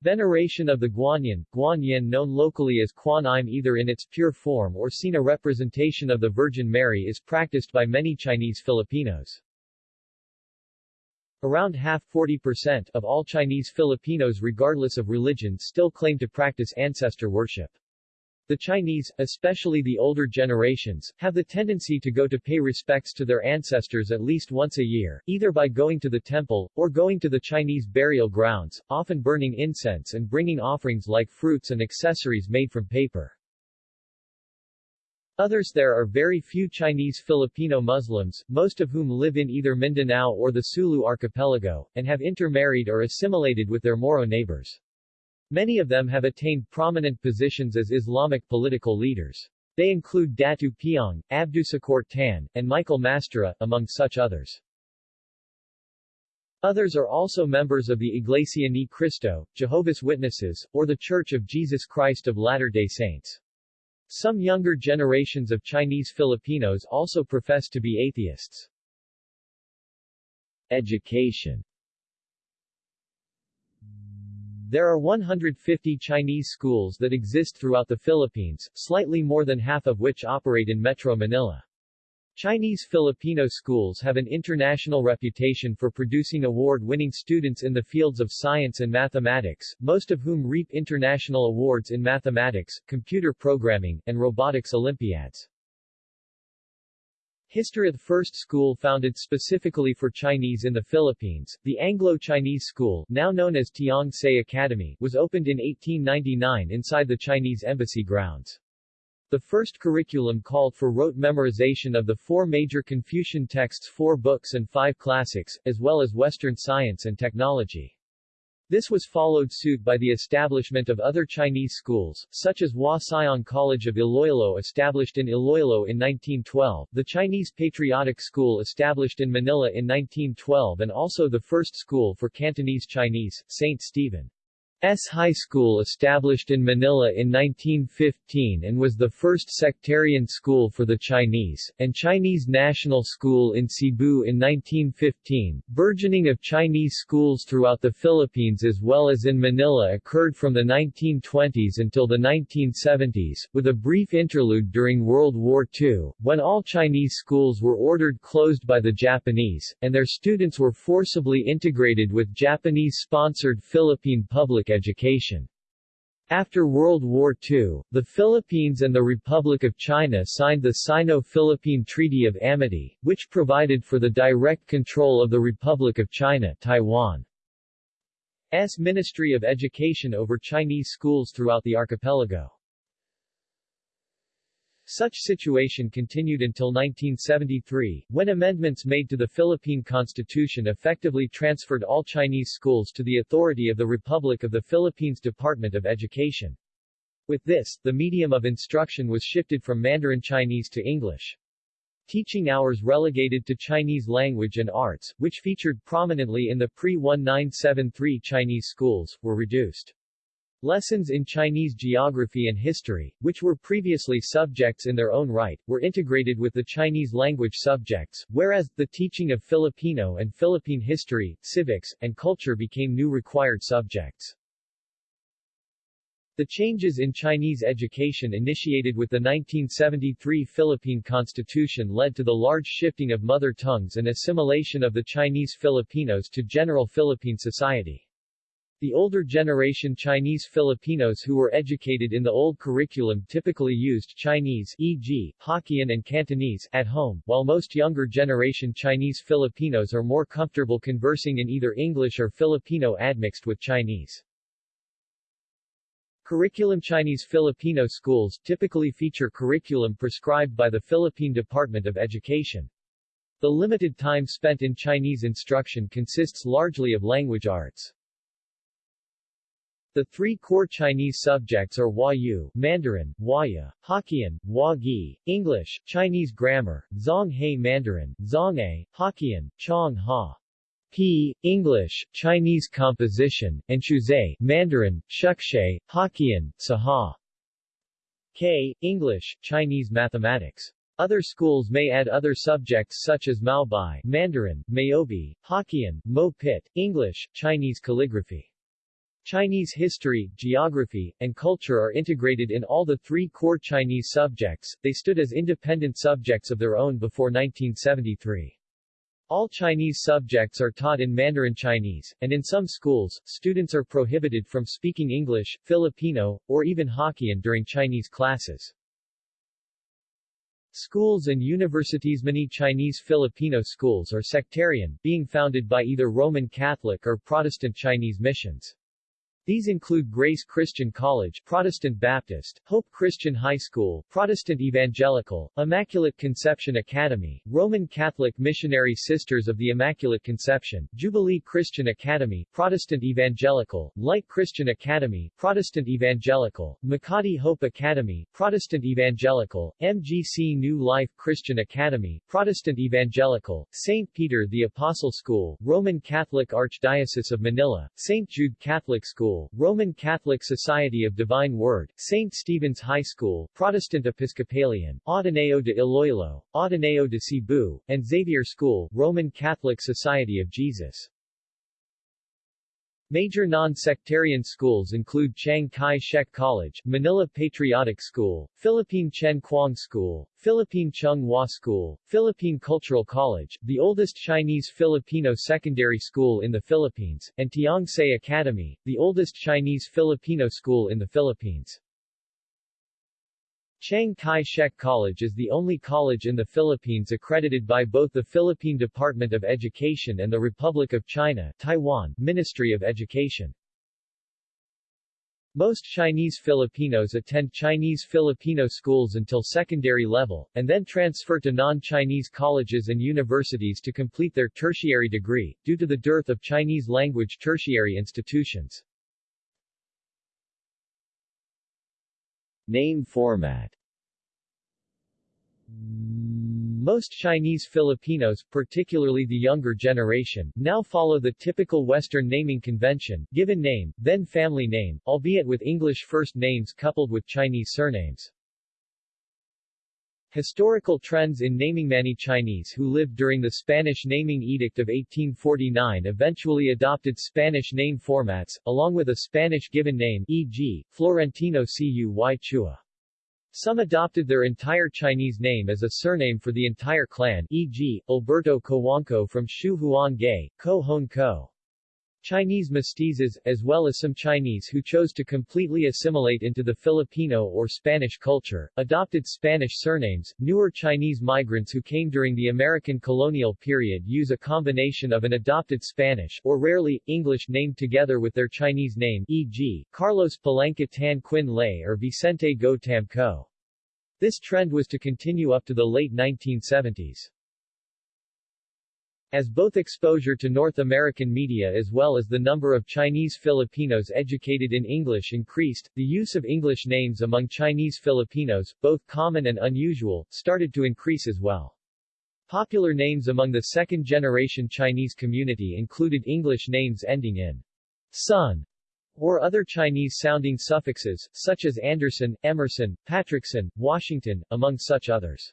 Speaker 1: Veneration of the Guanyin, Guanyin known locally as Kuan Im either in its pure form or seen a representation of the Virgin Mary is practiced by many Chinese Filipinos. Around half 40% of all Chinese Filipinos regardless of religion still claim to practice ancestor worship. The Chinese, especially the older generations, have the tendency to go to pay respects to their ancestors at least once a year, either by going to the temple, or going to the Chinese burial grounds, often burning incense and bringing offerings like fruits and accessories made from paper. Others There are very few Chinese Filipino Muslims, most of whom live in either Mindanao or the Sulu archipelago, and have intermarried or assimilated with their Moro neighbors. Many of them have attained prominent positions as Islamic political leaders. They include Datu Piang, Abdusakor Tan, and Michael Mastura, among such others. Others are also members of the Iglesia Ni Cristo, Jehovah's Witnesses, or the Church of Jesus Christ of Latter-day Saints. Some younger generations of Chinese Filipinos also profess to be atheists. Education There are 150 Chinese schools that exist throughout the Philippines, slightly more than half of which operate in Metro Manila. Chinese Filipino schools have an international reputation for producing award-winning students in the fields of science and mathematics, most of whom reap international awards in mathematics, computer programming, and robotics olympiads. History The first school founded specifically for Chinese in the Philippines, the Anglo-Chinese School, now known as Tiong Academy, was opened in 1899 inside the Chinese embassy grounds. The first curriculum called for rote memorization of the four major Confucian texts four books and five classics, as well as Western science and technology. This was followed suit by the establishment of other Chinese schools, such as Hua Siong College of Iloilo established in Iloilo in 1912, the Chinese Patriotic School established in Manila in 1912 and also the first school for Cantonese Chinese, St. Stephen. S. High School established in Manila in 1915 and was the first sectarian school for the Chinese, and Chinese National School in Cebu in 1915. Burgeoning of Chinese schools throughout the Philippines as well as in Manila occurred from the 1920s until the 1970s, with a brief interlude during World War II, when all Chinese schools were ordered closed by the Japanese, and their students were forcibly integrated with Japanese-sponsored Philippine public education. After World War II, the Philippines and the Republic of China signed the Sino-Philippine Treaty of Amity, which provided for the direct control of the Republic of China Taiwan's Ministry of Education over Chinese schools throughout the archipelago. Such situation continued until 1973, when amendments made to the Philippine Constitution effectively transferred all Chinese schools to the authority of the Republic of the Philippines Department of Education. With this, the medium of instruction was shifted from Mandarin Chinese to English. Teaching hours relegated to Chinese language and arts, which featured prominently in the pre-1973 Chinese schools, were reduced. Lessons in Chinese geography and history, which were previously subjects in their own right, were integrated with the Chinese language subjects, whereas, the teaching of Filipino and Philippine history, civics, and culture became new required subjects. The changes in Chinese education initiated with the 1973 Philippine Constitution led to the large shifting of mother tongues and assimilation of the Chinese Filipinos to general Philippine society. The older generation Chinese Filipinos who were educated in the old curriculum typically used Chinese e.g., Hokkien and Cantonese at home, while most younger generation Chinese Filipinos are more comfortable conversing in either English or Filipino admixed with Chinese. Curriculum Chinese Filipino schools typically feature curriculum prescribed by the Philippine Department of Education. The limited time spent in Chinese instruction consists largely of language arts. The three core Chinese subjects are Huayu, Mandarin, Huaya, Hokkien, Huagi, English, Chinese grammar, Zhonghe Mandarin, Zhonghe, Hokkien, Chong Ha. P. English, Chinese composition, and Shuzhe, Mandarin, Shukshe, Hokkien, Saha. K. English, Chinese mathematics. Other schools may add other subjects such as Maobai, Mandarin, Maobi, Hokkien, Mo Pit, English, Chinese calligraphy. Chinese history, geography, and culture are integrated in all the three core Chinese subjects, they stood as independent subjects of their own before 1973. All Chinese subjects are taught in Mandarin Chinese, and in some schools, students are prohibited from speaking English, Filipino, or even Hokkien during Chinese classes. Schools and universities Many Chinese Filipino schools are sectarian, being founded by either Roman Catholic or Protestant Chinese missions. These include Grace Christian College Protestant Baptist, Hope Christian High School Protestant Evangelical, Immaculate Conception Academy, Roman Catholic Missionary Sisters of the Immaculate Conception, Jubilee Christian Academy Protestant Evangelical, Light Christian Academy Protestant Evangelical, Makati Hope Academy Protestant Evangelical, MGC New Life Christian Academy Protestant Evangelical, St. Peter the Apostle School, Roman Catholic Archdiocese of Manila, St. Jude Catholic School School, Roman Catholic Society of Divine Word, St. Stephen's High School, Protestant Episcopalian, Ateneo de Iloilo, Ateneo de Cebu, and Xavier School, Roman Catholic Society of Jesus. Major non-sectarian schools include Chiang Kai-shek College, Manila Patriotic School, Philippine Chen Kuang School, Philippine Chung Hua School, Philippine Cultural College, the oldest Chinese-Filipino secondary school in the Philippines, and Tiong Se Academy, the oldest Chinese-Filipino school in the Philippines. Chiang Kai-shek College is the only college in the Philippines accredited by both the Philippine Department of Education and the Republic of China Taiwan Ministry of Education. Most Chinese Filipinos attend Chinese Filipino schools until secondary level, and then transfer to non-Chinese colleges and universities to complete their tertiary degree, due to the dearth of Chinese-language tertiary institutions. Name format most Chinese Filipinos, particularly the younger generation, now follow the typical Western naming convention, given name, then family name, albeit with English first names coupled with Chinese surnames. Historical trends in naming many Chinese who lived during the Spanish Naming Edict of 1849 eventually adopted Spanish name formats, along with a Spanish given name e.g., Florentino Cuy Chua. Some adopted their entire Chinese name as a surname for the entire clan e.g., Alberto Cojuangco from Shu Huan Gay, Ko Hon Ko. Chinese mestizos, as well as some Chinese who chose to completely assimilate into the Filipino or Spanish culture, adopted Spanish surnames. Newer Chinese migrants who came during the American colonial period use a combination of an adopted Spanish, or rarely, English name together with their Chinese name e.g., Carlos Palanca Tan Quin Lay or Vicente Go Tam Co. This trend was to continue up to the late 1970s. As both exposure to North American media as well as the number of Chinese Filipinos educated in English increased, the use of English names among Chinese Filipinos, both common and unusual, started to increase as well. Popular names among the second-generation Chinese community included English names ending in son or other Chinese-sounding suffixes, such as Anderson, Emerson, Patrickson, Washington, among such others.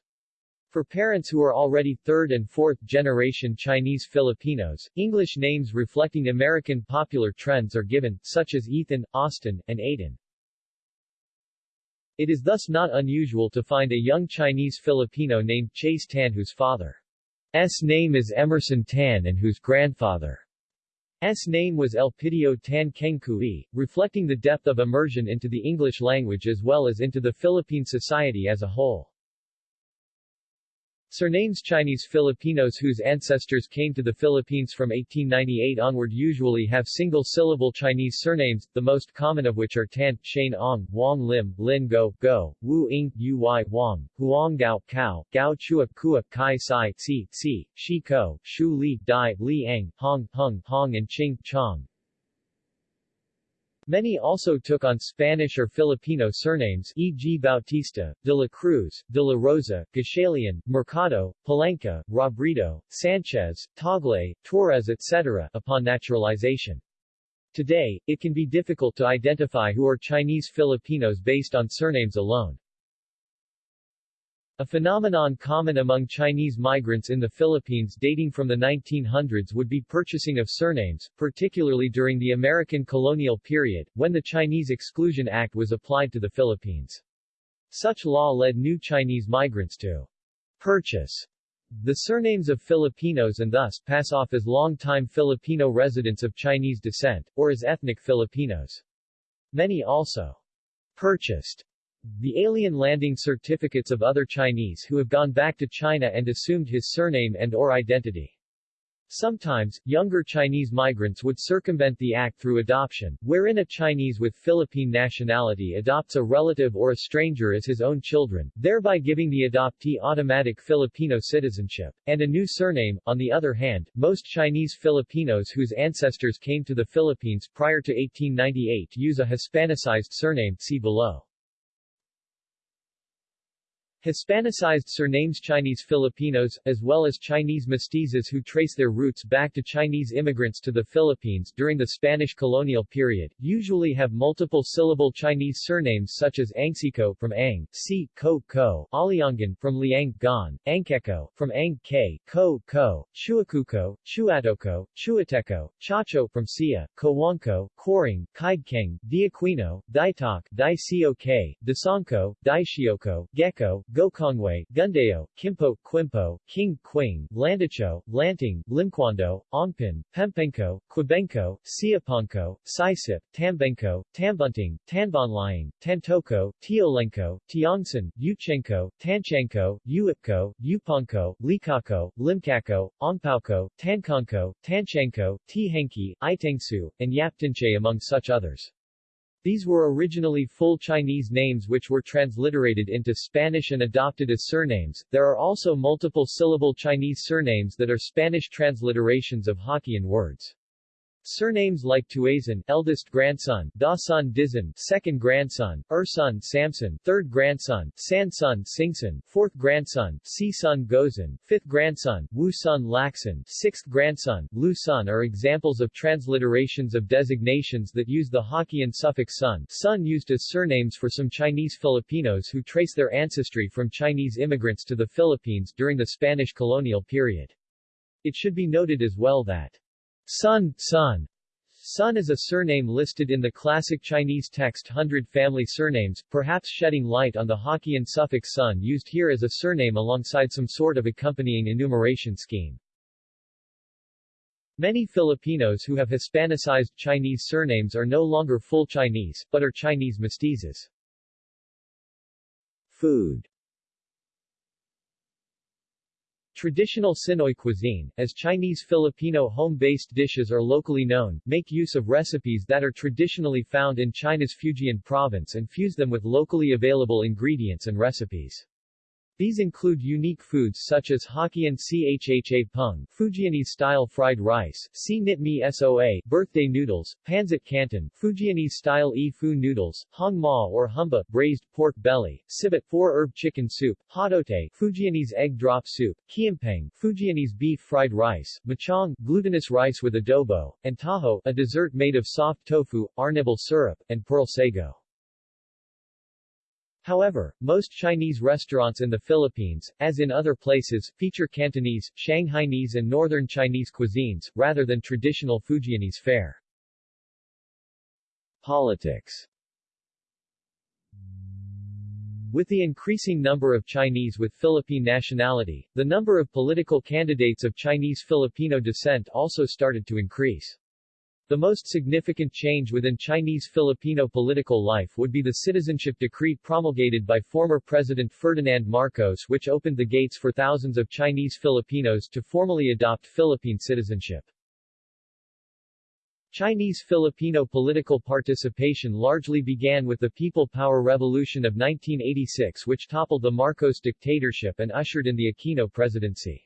Speaker 1: For parents who are already third and fourth generation Chinese Filipinos, English names reflecting American popular trends are given, such as Ethan, Austin, and Aiden. It is thus not unusual to find a young Chinese Filipino named Chase Tan whose father's name is Emerson Tan and whose grandfather's name was Elpidio Tan Kengkui, reflecting the depth of immersion into the English language as well as into the Philippine society as a whole. Surnames Chinese Filipinos whose ancestors came to the Philippines from 1898 onward usually have single-syllable Chinese surnames, the most common of which are Tan, Shane Ong, Wang Lim, Lin Go, Go, Wu Ing, Uy Wang, Huang Gao, Kao, Gao Chua, Kua, Kai Sai, Si, Si, Shi Ko, Shu Li, Dai, Li Eng, Hong, Hung, Hong and Ching, Chong. Many also took on Spanish or Filipino surnames e.g. Bautista, de la Cruz, de la Rosa, Gatchalian, Mercado, Palanca, Robredo, Sanchez, Tagle, Torres etc. upon naturalization. Today, it can be difficult to identify who are Chinese Filipinos based on surnames alone. A phenomenon common among Chinese migrants in the Philippines dating from the 1900s would be purchasing of surnames, particularly during the American colonial period, when the Chinese Exclusion Act was applied to the Philippines. Such law led new Chinese migrants to purchase the surnames of Filipinos and thus pass off as long-time Filipino residents of Chinese descent, or as ethnic Filipinos. Many also purchased the alien landing certificates of other Chinese who have gone back to China and assumed his surname and or identity. Sometimes, younger Chinese migrants would circumvent the act through adoption, wherein a Chinese with Philippine nationality adopts a relative or a stranger as his own children, thereby giving the adoptee automatic Filipino citizenship, and a new surname. On the other hand, most Chinese Filipinos whose ancestors came to the Philippines prior to 1898 use a Hispanicized surname see below. Hispanicized surnames Chinese Filipinos, as well as Chinese mestizos who trace their roots back to Chinese immigrants to the Philippines during the Spanish colonial period, usually have multiple syllable Chinese surnames such as Angsico from Ang, Si, Ko, Ko, Aliangan from Liang, Gan, Angkeko from Ang, K, Ko, Ko, Chuacuco, Chuatoco, Chuateco, Chacho from Sia, Cojuangco, Coring, Kaigkeng, Diaquino, Daitok, Daisiok, Dasangco, Daishioko, Gecko, Gokongwei, Gundeo, Kimpo, Quimpo, King, Quing, Landicho, Lanting, Limquando, Ongpin, Pempengco, Quebengco, Siapanko, Sisip, Tambenko, Tambunting, Tanbonlying, Tantoco, Tiolenko, Tiongson, Yuchengco, Tanchanco, Uipko, Uponko, Likako, Limkako, Ongpauko, Tankonko, Tanchanco, Tihenki, Itengsu, and Yaptinchay among such others. These were originally full Chinese names which were transliterated into Spanish and adopted as surnames. There are also multiple syllable Chinese surnames that are Spanish transliterations of Hokkien words. Surnames like Tuazon, eldest grandson, Dasan Dizon, second grandson, Ursun Samson, third grandson, Sansun Singson, fourth grandson, Sisun Gozon, fifth grandson, Wu Sun Lacson, sixth grandson, Lu Sun are examples of transliterations of designations that use the Hokkien suffix sun, sun used as surnames for some Chinese Filipinos who trace their ancestry from Chinese immigrants to the Philippines during the Spanish colonial period. It should be noted as well that Sun, Sun. Sun is a surname listed in the classic Chinese text Hundred Family Surnames, perhaps shedding light on the Hokkien suffix sun used here as a surname alongside some sort of accompanying enumeration scheme. Many Filipinos who have Hispanicized Chinese surnames are no longer full Chinese, but are Chinese mestizos. Food Traditional Sinoy cuisine, as Chinese Filipino home-based dishes are locally known, make use of recipes that are traditionally found in China's Fujian province and fuse them with locally available ingredients and recipes. These include unique foods such as Hokkien Chha Pung, Fujianese-style fried rice, Si Nit Mi Soa, birthday noodles, Pancit Canton, Fujianese-style E Fu noodles, Hong Ma or Humba, braised pork belly, Sibit four-herb chicken soup, Hodote, Fujianese egg drop soup, Kiampeng, Fujianese beef fried rice, Machong, glutinous rice with adobo, and Taho, a dessert made of soft tofu, arnibal syrup, and pearl sago. However, most Chinese restaurants in the Philippines, as in other places, feature Cantonese, Shanghainese and Northern Chinese cuisines, rather than traditional Fujianese fare. Politics With the increasing number of Chinese with Philippine nationality, the number of political candidates of Chinese Filipino descent also started to increase. The most significant change within Chinese Filipino political life would be the citizenship decree promulgated by former President Ferdinand Marcos which opened the gates for thousands of Chinese Filipinos to formally adopt Philippine citizenship. Chinese Filipino political participation largely began with the People Power Revolution of 1986 which toppled the Marcos dictatorship and ushered in the Aquino presidency.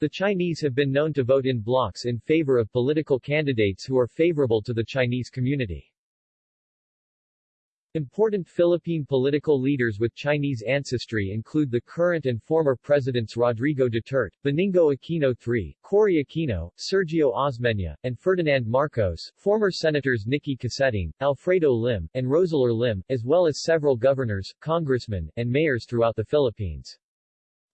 Speaker 1: The Chinese have been known to vote in blocks in favor of political candidates who are favorable to the Chinese community. Important Philippine political leaders with Chinese ancestry include the current and former presidents Rodrigo Duterte, Benigno Aquino III, Cory Aquino, Sergio Osmeña, and Ferdinand Marcos, former senators Nikki Coseteng, Alfredo Lim, and Roseller Lim, as well as several governors, congressmen, and mayors throughout the Philippines.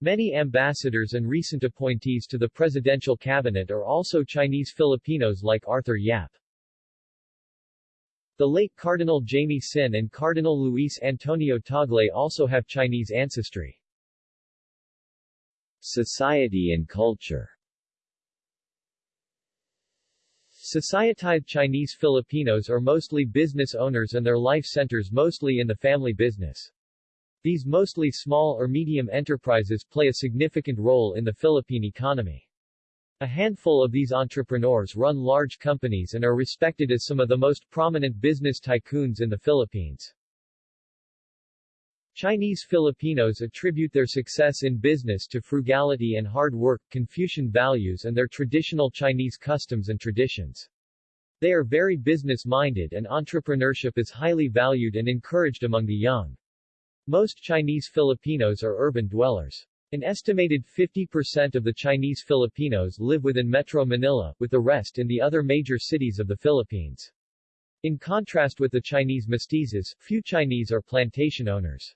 Speaker 1: Many ambassadors and recent appointees to the presidential cabinet are also Chinese Filipinos like Arthur Yap. The late Cardinal Jaime Sin and Cardinal Luis Antonio Tagle also have Chinese ancestry. Society and culture Societized Chinese Filipinos are mostly business owners and their life centers mostly in the family business. These mostly small or medium enterprises play a significant role in the Philippine economy. A handful of these entrepreneurs run large companies and are respected as some of the most prominent business tycoons in the Philippines. Chinese Filipinos attribute their success in business to frugality and hard work, Confucian values and their traditional Chinese customs and traditions. They are very business-minded and entrepreneurship is highly valued and encouraged among the young. Most Chinese Filipinos are urban dwellers. An estimated 50% of the Chinese Filipinos live within Metro Manila, with the rest in the other major cities of the Philippines. In contrast with the Chinese mestizos, few Chinese are plantation owners.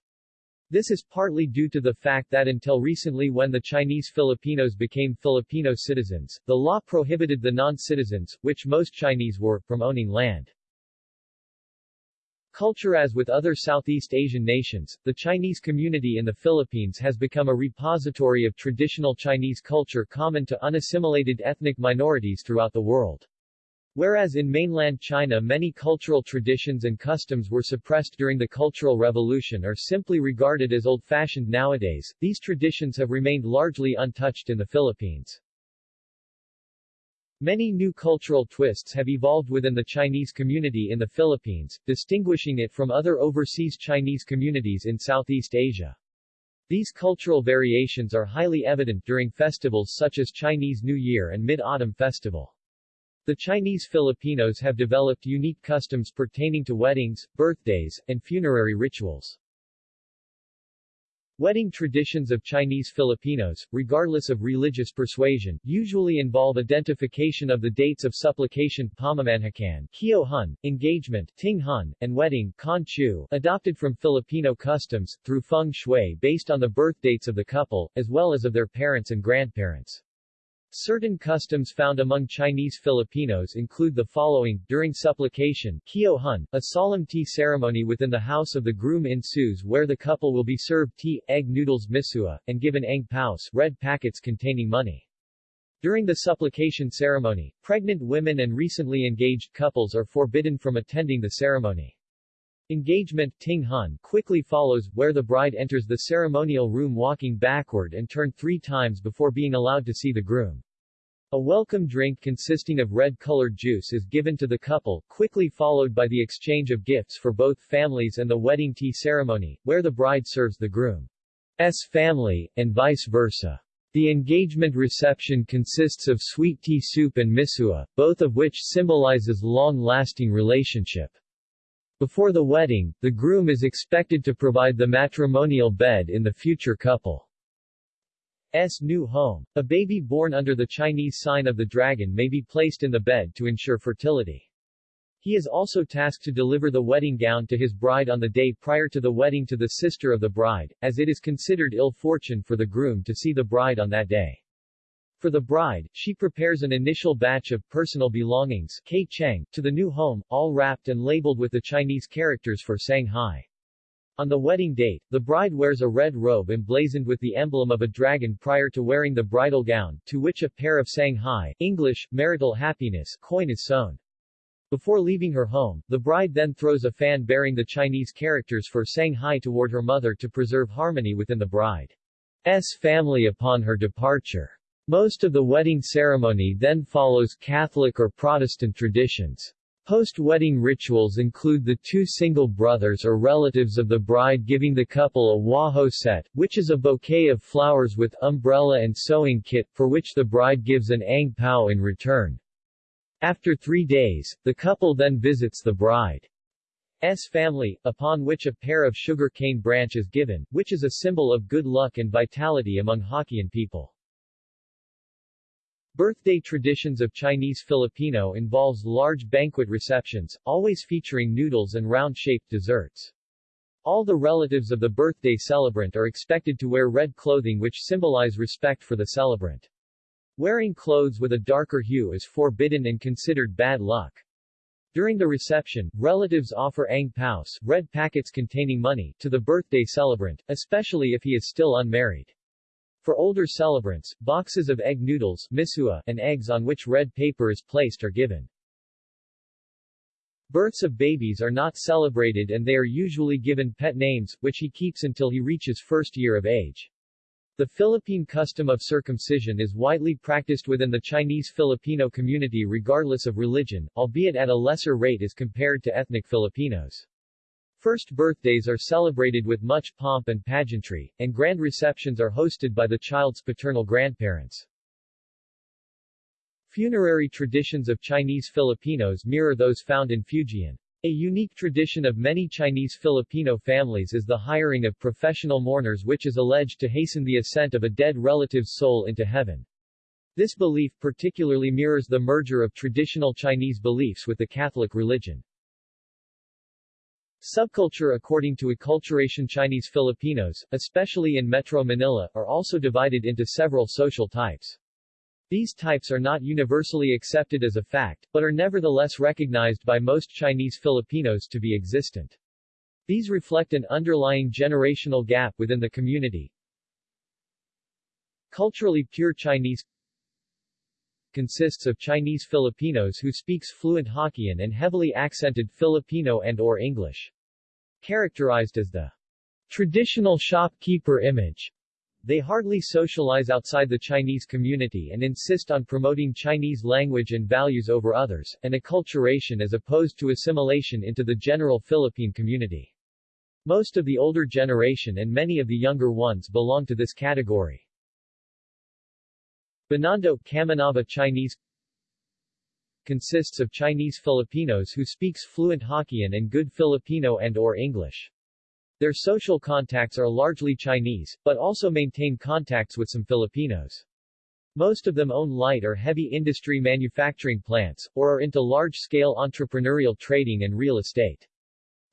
Speaker 1: This is partly due to the fact that until recently when the Chinese Filipinos became Filipino citizens, the law prohibited the non-citizens, which most Chinese were, from owning land. Culture As with other Southeast Asian nations, the Chinese community in the Philippines has become a repository of traditional Chinese culture common to unassimilated ethnic minorities throughout the world. Whereas in mainland China many cultural traditions and customs were suppressed during the Cultural Revolution or simply regarded as old-fashioned nowadays, these traditions have remained largely untouched in the Philippines. Many new cultural twists have evolved within the Chinese community in the Philippines, distinguishing it from other overseas Chinese communities in Southeast Asia. These cultural variations are highly evident during festivals such as Chinese New Year and Mid-Autumn Festival. The Chinese Filipinos have developed unique customs pertaining to weddings, birthdays, and funerary rituals. Wedding traditions of Chinese Filipinos, regardless of religious persuasion, usually involve identification of the dates of supplication pamamanhikan, Kyo Hun, engagement, Ting Hun, and wedding, Kan Chu, adopted from Filipino customs, through feng shui based on the birth dates of the couple, as well as of their parents and grandparents. Certain customs found among Chinese Filipinos include the following, during supplication Kyo Hun, a solemn tea ceremony within the house of the groom ensues where the couple will be served tea, egg noodles misua, and given ang paos red packets containing money. During the supplication ceremony, pregnant women and recently engaged couples are forbidden from attending the ceremony. Engagement Ting Hun quickly follows, where the bride enters the ceremonial room walking backward and turn three times before being allowed to see the groom. A welcome drink consisting of red-colored juice is given to the couple, quickly followed by the exchange of gifts for both families and the wedding tea ceremony, where the bride serves the groom's family, and vice versa. The engagement reception consists of sweet tea soup and misua, both of which symbolizes long-lasting relationship. Before the wedding, the groom is expected to provide the matrimonial bed in the future couple's new home. A baby born under the Chinese sign of the dragon may be placed in the bed to ensure fertility. He is also tasked to deliver the wedding gown to his bride on the day prior to the wedding to the sister of the bride, as it is considered ill fortune for the groom to see the bride on that day. For the bride, she prepares an initial batch of personal belongings Cheng, to the new home, all wrapped and labeled with the Chinese characters for Shanghai. On the wedding date, the bride wears a red robe emblazoned with the emblem of a dragon prior to wearing the bridal gown, to which a pair of Shanghai English, marital happiness coin is sewn. Before leaving her home, the bride then throws a fan bearing the Chinese characters for Shanghai toward her mother to preserve harmony within the bride's family upon her departure. Most of the wedding ceremony then follows Catholic or Protestant traditions. Post-wedding rituals include the two single brothers or relatives of the bride giving the couple a waho set, which is a bouquet of flowers with umbrella and sewing kit, for which the bride gives an ang pao in return. After three days, the couple then visits the bride's family, upon which a pair of sugar cane branch is given, which is a symbol of good luck and vitality among Hokkien people. Birthday traditions of Chinese Filipino involves large banquet receptions, always featuring noodles and round-shaped desserts. All the relatives of the birthday celebrant are expected to wear red clothing which symbolize respect for the celebrant. Wearing clothes with a darker hue is forbidden and considered bad luck. During the reception, relatives offer ang paos, red packets containing money, to the birthday celebrant, especially if he is still unmarried. For older celebrants, boxes of egg noodles misua, and eggs on which red paper is placed are given. Births of babies are not celebrated and they are usually given pet names, which he keeps until he reaches first year of age. The Philippine custom of circumcision is widely practiced within the Chinese Filipino community regardless of religion, albeit at a lesser rate as compared to ethnic Filipinos. First birthdays are celebrated with much pomp and pageantry, and grand receptions are hosted by the child's paternal grandparents. Funerary traditions of Chinese Filipinos mirror those found in Fujian. A unique tradition of many Chinese Filipino families is the hiring of professional mourners which is alleged to hasten the ascent of a dead relative's soul into heaven. This belief particularly mirrors the merger of traditional Chinese beliefs with the Catholic religion. Subculture According to acculturation Chinese Filipinos, especially in Metro Manila, are also divided into several social types. These types are not universally accepted as a fact, but are nevertheless recognized by most Chinese Filipinos to be existent. These reflect an underlying generational gap within the community. Culturally pure Chinese consists of Chinese Filipinos who speaks fluent Hokkien and heavily accented Filipino and or English. Characterized as the traditional shopkeeper image, they hardly socialize outside the Chinese community and insist on promoting Chinese language and values over others, and acculturation as opposed to assimilation into the general Philippine community. Most of the older generation and many of the younger ones belong to this category. Binondo Kamanava Chinese consists of Chinese Filipinos who speaks fluent Hokkien and good Filipino and or English. Their social contacts are largely Chinese, but also maintain contacts with some Filipinos. Most of them own light or heavy industry manufacturing plants, or are into large-scale entrepreneurial trading and real estate.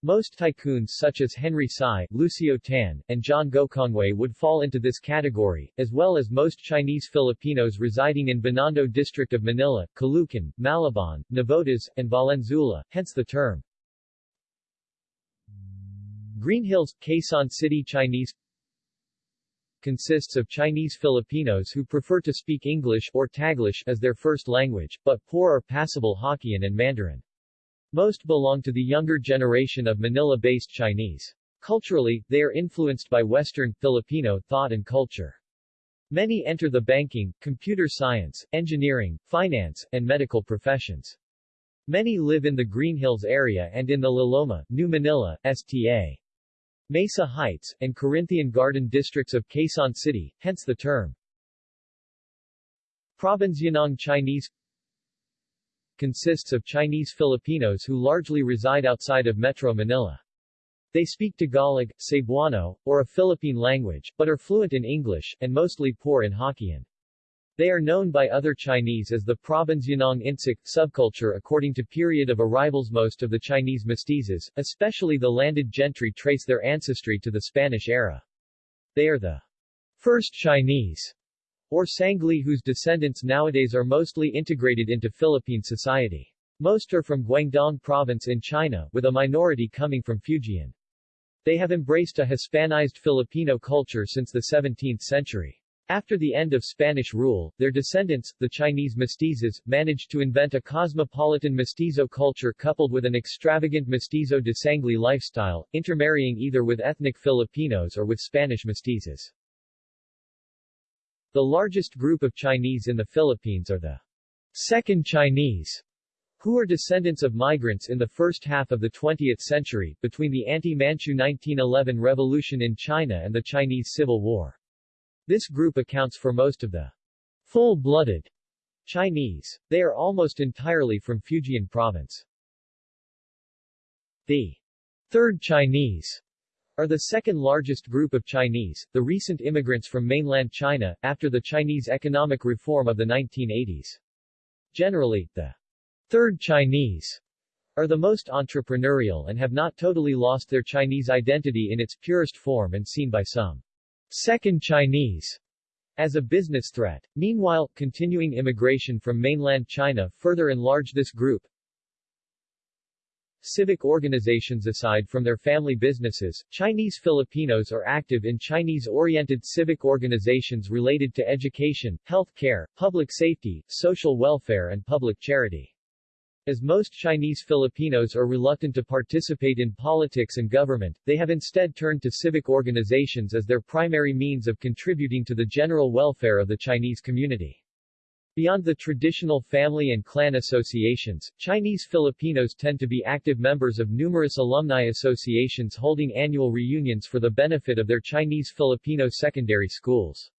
Speaker 1: Most tycoons such as Henry Sy, Lucio Tan, and John Gokongwei would fall into this category, as well as most Chinese Filipinos residing in Binondo district of Manila, Caloocan, Malabon, Navotas, and Valenzuela, hence the term. Green Hills, Quezon City Chinese consists of Chinese Filipinos who prefer to speak English or Taglish as their first language, but poor or passable Hokkien and Mandarin. Most belong to the younger generation of Manila-based Chinese. Culturally, they are influenced by Western, Filipino thought and culture. Many enter the banking, computer science, engineering, finance, and medical professions. Many live in the Green Hills area and in the La Loma, New Manila, STA. Mesa Heights, and Corinthian Garden districts of Quezon City, hence the term. Province Provincianong Chinese consists of Chinese Filipinos who largely reside outside of Metro Manila. They speak Tagalog, Cebuano, or a Philippine language, but are fluent in English, and mostly poor in Hokkien. They are known by other Chinese as the Provincianong Insik subculture according to period of arrivals most of the Chinese mestizos, especially the landed gentry trace their ancestry to the Spanish era. They are the first Chinese or Sangley whose descendants nowadays are mostly integrated into Philippine society. Most are from Guangdong province in China, with a minority coming from Fujian. They have embraced a Hispanized Filipino culture since the 17th century. After the end of Spanish rule, their descendants, the Chinese mestizos, managed to invent a cosmopolitan mestizo culture coupled with an extravagant mestizo de Sangley lifestyle, intermarrying either with ethnic Filipinos or with Spanish mestizos. The largest group of Chinese in the Philippines are the Second Chinese, who are descendants of migrants in the first half of the 20th century, between the anti-Manchu 1911 revolution in China and the Chinese Civil War. This group accounts for most of the full-blooded Chinese. They are almost entirely from Fujian province. The Third Chinese are the second largest group of Chinese, the recent immigrants from mainland China, after the Chinese economic reform of the 1980s. Generally, the Third Chinese are the most entrepreneurial and have not totally lost their Chinese identity in its purest form and seen by some Second Chinese as a business threat. Meanwhile, continuing immigration from mainland China further enlarge this group, Civic organizations Aside from their family businesses, Chinese Filipinos are active in Chinese-oriented civic organizations related to education, health care, public safety, social welfare and public charity. As most Chinese Filipinos are reluctant to participate in politics and government, they have instead turned to civic organizations as their primary means of contributing to the general welfare of the Chinese community. Beyond the traditional family and clan associations, Chinese Filipinos tend to be active members of numerous alumni associations holding annual reunions for the benefit of their Chinese Filipino secondary schools.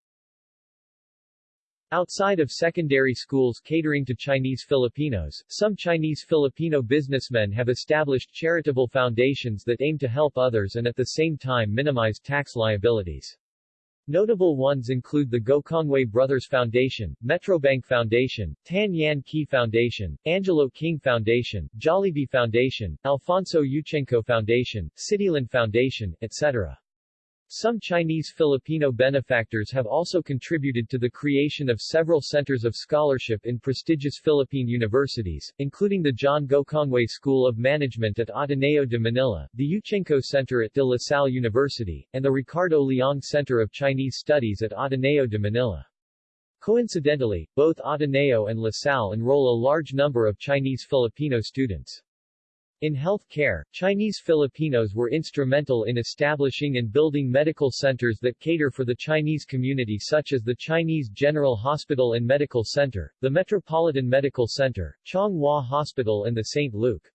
Speaker 1: Outside of secondary schools catering to Chinese Filipinos, some Chinese Filipino businessmen have established charitable foundations that aim to help others and at the same time minimize tax liabilities. Notable ones include the Gokongwei Brothers Foundation, Metrobank Foundation, Tan Yan Kee Foundation, Angelo King Foundation, Jollibee Foundation, Alfonso Yuchengco Foundation, Cityland Foundation, etc. Some Chinese Filipino benefactors have also contributed to the creation of several centers of scholarship in prestigious Philippine universities, including the John Gokongwei School of Management at Ateneo de Manila, the Yuchengco Center at De La Salle University, and the Ricardo Leong Center of Chinese Studies at Ateneo de Manila. Coincidentally, both Ateneo and La Salle enroll a large number of Chinese Filipino students. In health care, Chinese Filipinos were instrumental in establishing and building medical centers that cater for the Chinese community such as the Chinese General Hospital and Medical Center, the Metropolitan Medical Center, Chung Hua Hospital and the St. Luke's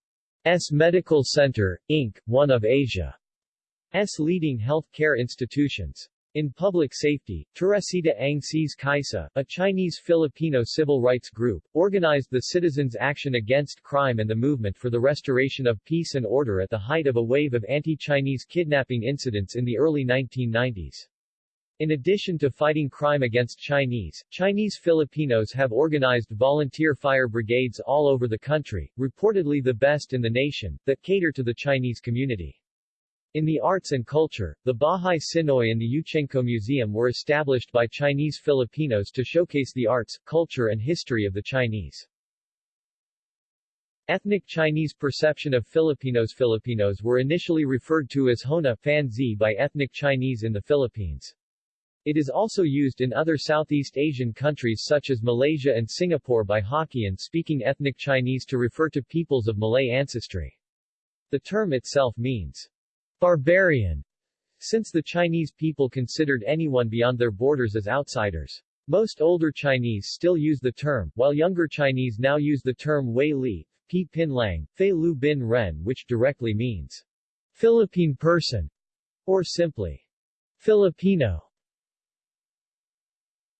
Speaker 1: Medical Center, Inc., one of Asia's leading health care institutions. In public safety, Teresita Ang See's Kaisa, a Chinese-Filipino civil rights group, organized the Citizens' Action Against Crime and the movement for the restoration of peace and order at the height of a wave of anti-Chinese kidnapping incidents in the early 1990s. In addition to fighting crime against Chinese, Chinese Filipinos have organized volunteer fire brigades all over the country, reportedly the best in the nation, that cater to the Chinese community. In the arts and culture, the Bahay Tsinoy and the Yuchengco Museum were established by Chinese Filipinos to showcase the arts, culture and history of the Chinese. Ethnic Chinese perception of Filipinos Filipinos were initially referred to as Hona Fanzi by ethnic Chinese in the Philippines. It is also used in other Southeast Asian countries such as Malaysia and Singapore by Hokkien-speaking ethnic Chinese to refer to peoples of Malay ancestry. The term itself means Barbarian, since the Chinese people considered anyone beyond their borders as outsiders. Most older Chinese still use the term, while younger Chinese now use the term Wei Li, Pi Pin Lang, Fei Lu Bin Ren which directly means Philippine person, or simply Filipino.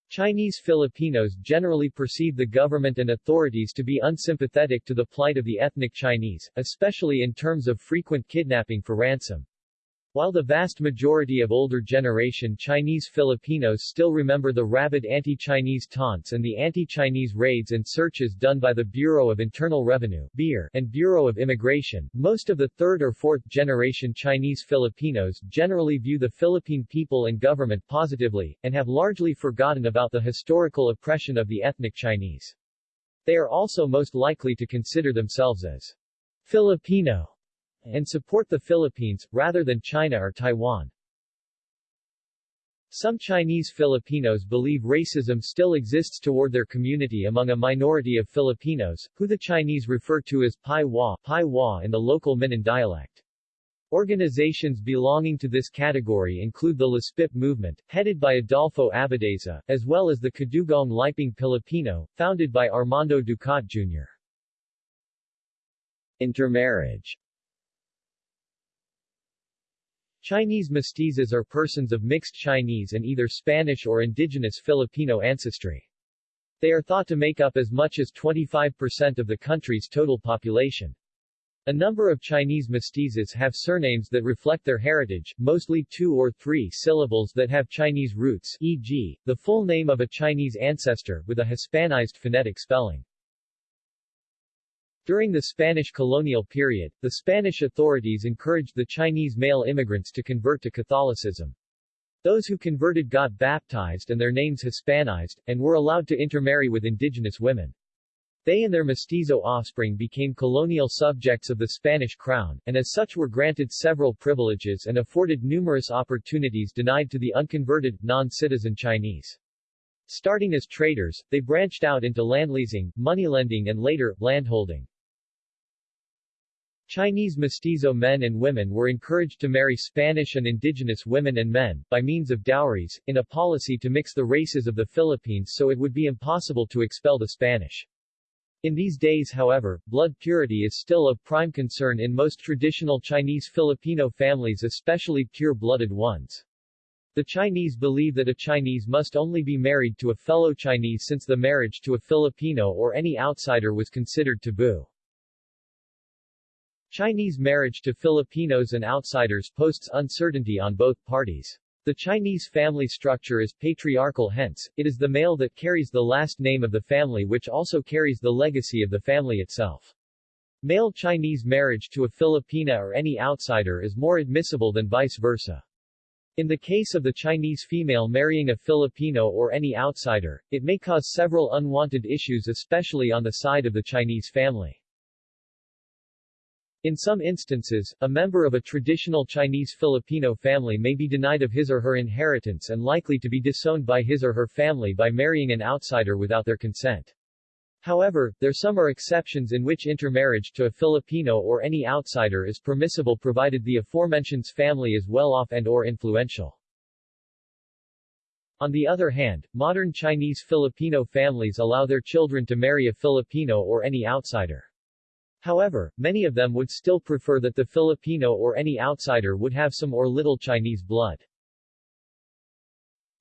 Speaker 1: Chinese Filipinos generally perceive the government and authorities to be unsympathetic to the plight of the ethnic Chinese, especially in terms of frequent kidnapping for ransom. While the vast majority of older generation Chinese Filipinos still remember the rabid anti-Chinese taunts and the anti-Chinese raids and searches done by the Bureau of Internal Revenue and Bureau of Immigration, most of the third or fourth generation Chinese Filipinos generally view the Philippine people and government positively, and have largely forgotten about the historical oppression of the ethnic Chinese. They are also most likely to consider themselves as Filipino and support the Philippines, rather than China or Taiwan. Some Chinese Filipinos believe racism still exists toward their community among a minority of Filipinos, who the Chinese refer to as Pai Hua, Pai in the local Minnan dialect. Organizations belonging to this category include the Laspip movement, headed by Adolfo Abadeza, as well as the Kadugong Liping Pilipino, founded by Armando Ducat Jr. Intermarriage Chinese mestizos are persons of mixed Chinese and either Spanish or indigenous Filipino ancestry. They are thought to make up as much as 25% of the country's total population. A number of Chinese mestizos have surnames that reflect their heritage, mostly two or three syllables that have Chinese roots e.g., the full name of a Chinese ancestor, with a Hispanized phonetic spelling. During the Spanish colonial period, the Spanish authorities encouraged the Chinese male immigrants to convert to Catholicism. Those who converted got baptized and their names Hispanized, and were allowed to intermarry with indigenous women. They and their mestizo offspring became colonial subjects of the Spanish crown, and as such were granted several privileges and afforded numerous opportunities denied to the unconverted, non-citizen Chinese. Starting as traders, they branched out into landleasing, moneylending and later, landholding. Chinese mestizo men and women were encouraged to marry Spanish and indigenous women and men, by means of dowries, in a policy to mix the races of the Philippines so it would be impossible to expel the Spanish. In these days however, blood purity is still of prime concern in most traditional Chinese Filipino families especially pure-blooded ones. The Chinese believe that a Chinese must only be married to a fellow Chinese since the marriage to a Filipino or any outsider was considered taboo. Chinese marriage to Filipinos and outsiders posts uncertainty on both parties. The Chinese family structure is patriarchal hence, it is the male that carries the last name of the family which also carries the legacy of the family itself. Male Chinese marriage to a Filipina or any outsider is more admissible than vice versa. In the case of the Chinese female marrying a Filipino or any outsider, it may cause several unwanted issues especially on the side of the Chinese family. In some instances, a member of a traditional Chinese Filipino family may be denied of his or her inheritance and likely to be disowned by his or her family by marrying an outsider without their consent. However, there are some are exceptions in which intermarriage to a Filipino or any outsider is permissible provided the aforementioned family is well-off and or influential. On the other hand, modern Chinese Filipino families allow their children to marry a Filipino or any outsider. However, many of them would still prefer that the Filipino or any outsider would have some or little Chinese blood.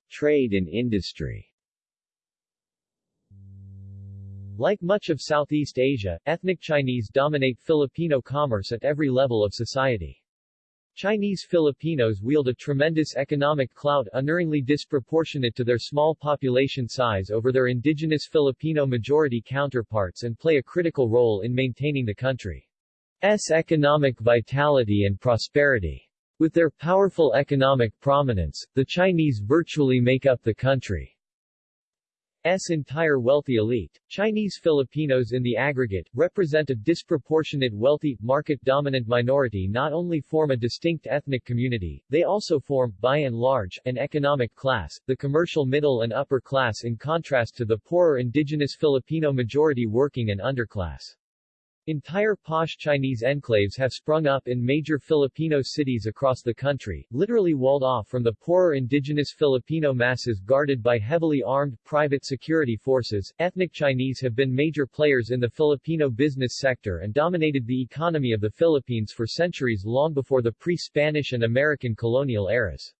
Speaker 1: Trade and industry like much of Southeast Asia, ethnic Chinese dominate Filipino commerce at every level of society. Chinese Filipinos wield a tremendous economic clout unerringly disproportionate to their small population size over their indigenous Filipino majority counterparts and play a critical role in maintaining the country's economic vitality and prosperity. With their powerful economic prominence, the Chinese virtually make up the country. S entire wealthy elite. Chinese Filipinos in the aggregate, represent a disproportionate wealthy, market-dominant minority not only form a distinct ethnic community, they also form, by and large, an economic class, the commercial middle and upper class in contrast to the poorer indigenous Filipino majority working and underclass. Entire posh Chinese enclaves have sprung up in major Filipino cities across the country, literally walled off from the poorer indigenous Filipino masses guarded by heavily armed, private security forces. Ethnic Chinese have been major players in the Filipino business sector and dominated the economy of the Philippines for centuries long before the pre-Spanish and American colonial eras.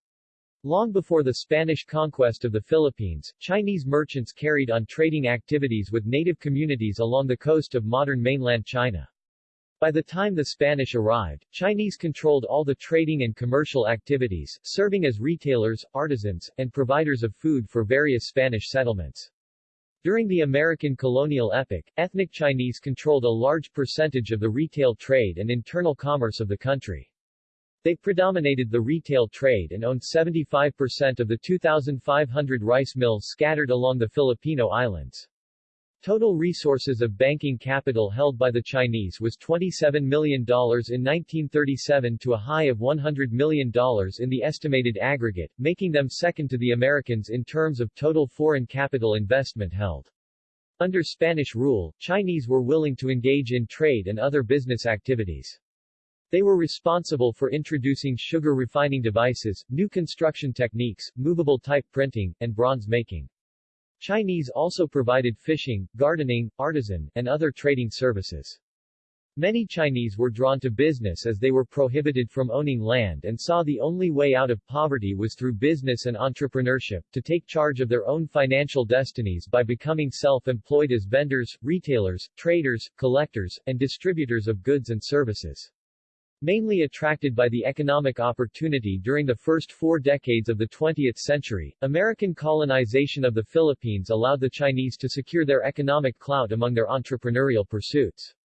Speaker 1: Long before the Spanish conquest of the Philippines, Chinese merchants carried on trading activities with native communities along the coast of modern mainland China. By the time the Spanish arrived, Chinese controlled all the trading and commercial activities, serving as retailers, artisans, and providers of food for various Spanish settlements. During the American colonial epoch, ethnic Chinese controlled a large percentage of the retail trade and internal commerce of the country. They predominated the retail trade and owned 75% of the 2,500 rice mills scattered along the Filipino islands. Total resources of banking capital held by the Chinese was $27 million in 1937 to a high of $100 million in the estimated aggregate, making them second to the Americans in terms of total foreign capital investment held. Under Spanish rule, Chinese were willing to engage in trade and other business activities. They were responsible for introducing sugar refining devices, new construction techniques, movable type printing, and bronze making. Chinese also provided fishing, gardening, artisan, and other trading services. Many Chinese were drawn to business as they were prohibited from owning land and saw the only way out of poverty was through business and entrepreneurship, to take charge of their own financial destinies by becoming self-employed as vendors, retailers, traders, collectors, and distributors of goods and services. Mainly attracted by the economic opportunity during the first four decades of the 20th century, American colonization of the Philippines allowed the Chinese to secure their economic clout among their entrepreneurial pursuits.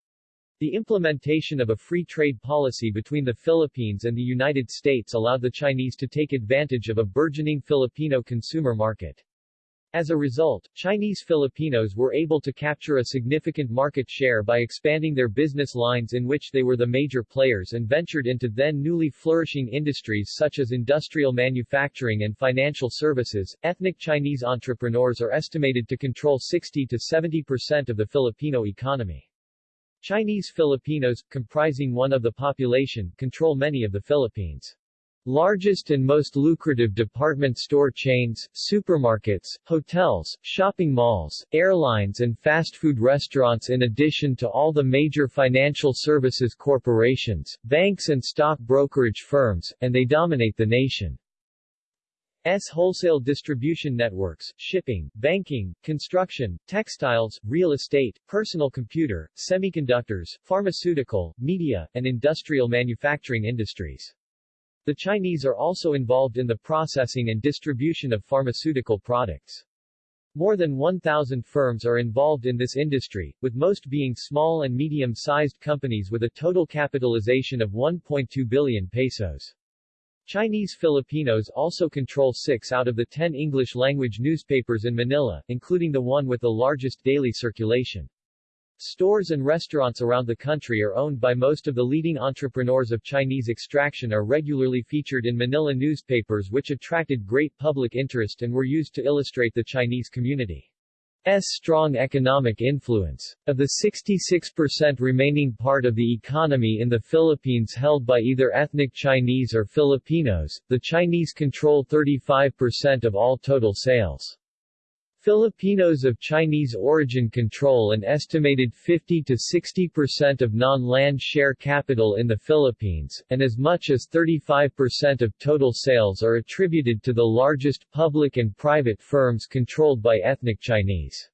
Speaker 1: The implementation of a free trade policy between the Philippines and the United States allowed the Chinese to take advantage of a burgeoning Filipino consumer market. As a result, Chinese Filipinos were able to capture a significant market share by expanding their business lines in which they were the major players and ventured into then newly flourishing industries such as industrial manufacturing and financial services. Ethnic Chinese entrepreneurs are estimated to control 60 to 70 percent of the Filipino economy. Chinese Filipinos, comprising one of the population, control many of the Philippines' Largest and most lucrative department store chains, supermarkets, hotels, shopping malls, airlines and fast food restaurants in addition to all the major financial services corporations, banks and stock brokerage firms, and they dominate the nation. S wholesale distribution networks, shipping, banking, construction, textiles, real estate, personal computer, semiconductors, pharmaceutical, media, and industrial manufacturing industries. The Chinese are also involved in the processing and distribution of pharmaceutical products. More than 1,000 firms are involved in this industry, with most being small and medium-sized companies with a total capitalization of 1.2 billion pesos. Chinese Filipinos also control six out of the ten English-language newspapers in Manila, including the one with the largest daily circulation. Stores and restaurants around the country are owned by most of the leading entrepreneurs of Chinese extraction are regularly featured in Manila newspapers which attracted great public interest and were used to illustrate the Chinese community. S strong economic influence. Of the 66% remaining part of the economy in the Philippines held by either ethnic Chinese or Filipinos, the Chinese control 35% of all total sales. Filipinos of Chinese origin control an estimated 50 to 60% of non-land share capital in the Philippines, and as much as 35% of total sales are attributed to the largest public and private firms controlled by ethnic Chinese.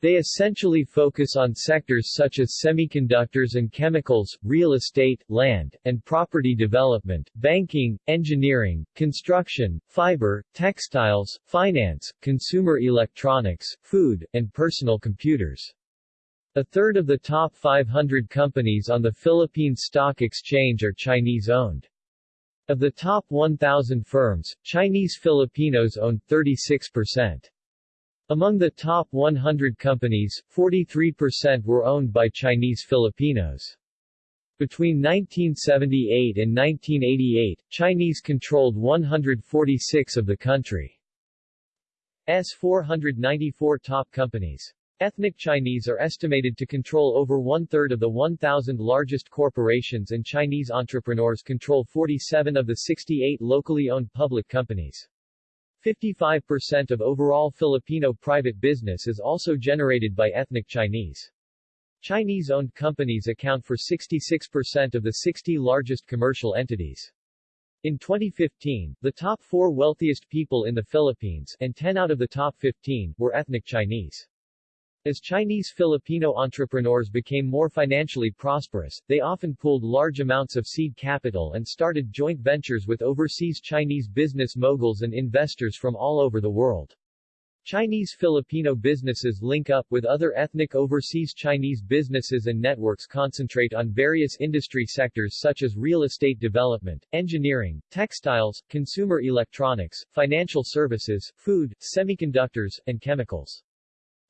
Speaker 1: They essentially focus on sectors such as semiconductors and chemicals, real estate, land, and property development, banking, engineering, construction, fiber, textiles, finance, consumer electronics, food, and personal computers. A third of the top 500 companies on the Philippine Stock Exchange are Chinese-owned. Of the top 1,000 firms, Chinese Filipinos own 36%. Among the top 100 companies, 43% were owned by Chinese Filipinos. Between 1978 and 1988, Chinese controlled 146 of the country's 494 top companies. Ethnic Chinese are estimated to control over one-third of the 1,000 largest corporations and Chinese entrepreneurs control 47 of the 68 locally owned public companies. 55% of overall Filipino private business is also generated by ethnic Chinese. Chinese-owned companies account for 66% of the 60 largest commercial entities. In 2015, the top four wealthiest people in the Philippines, and 10 out of the top 15, were ethnic Chinese. As Chinese Filipino entrepreneurs became more financially prosperous, they often pooled large amounts of seed capital and started joint ventures with overseas Chinese business moguls and investors from all over the world. Chinese Filipino businesses link up with other ethnic overseas Chinese businesses and networks concentrate on various industry sectors such as real estate development, engineering, textiles, consumer electronics, financial services, food, semiconductors, and chemicals.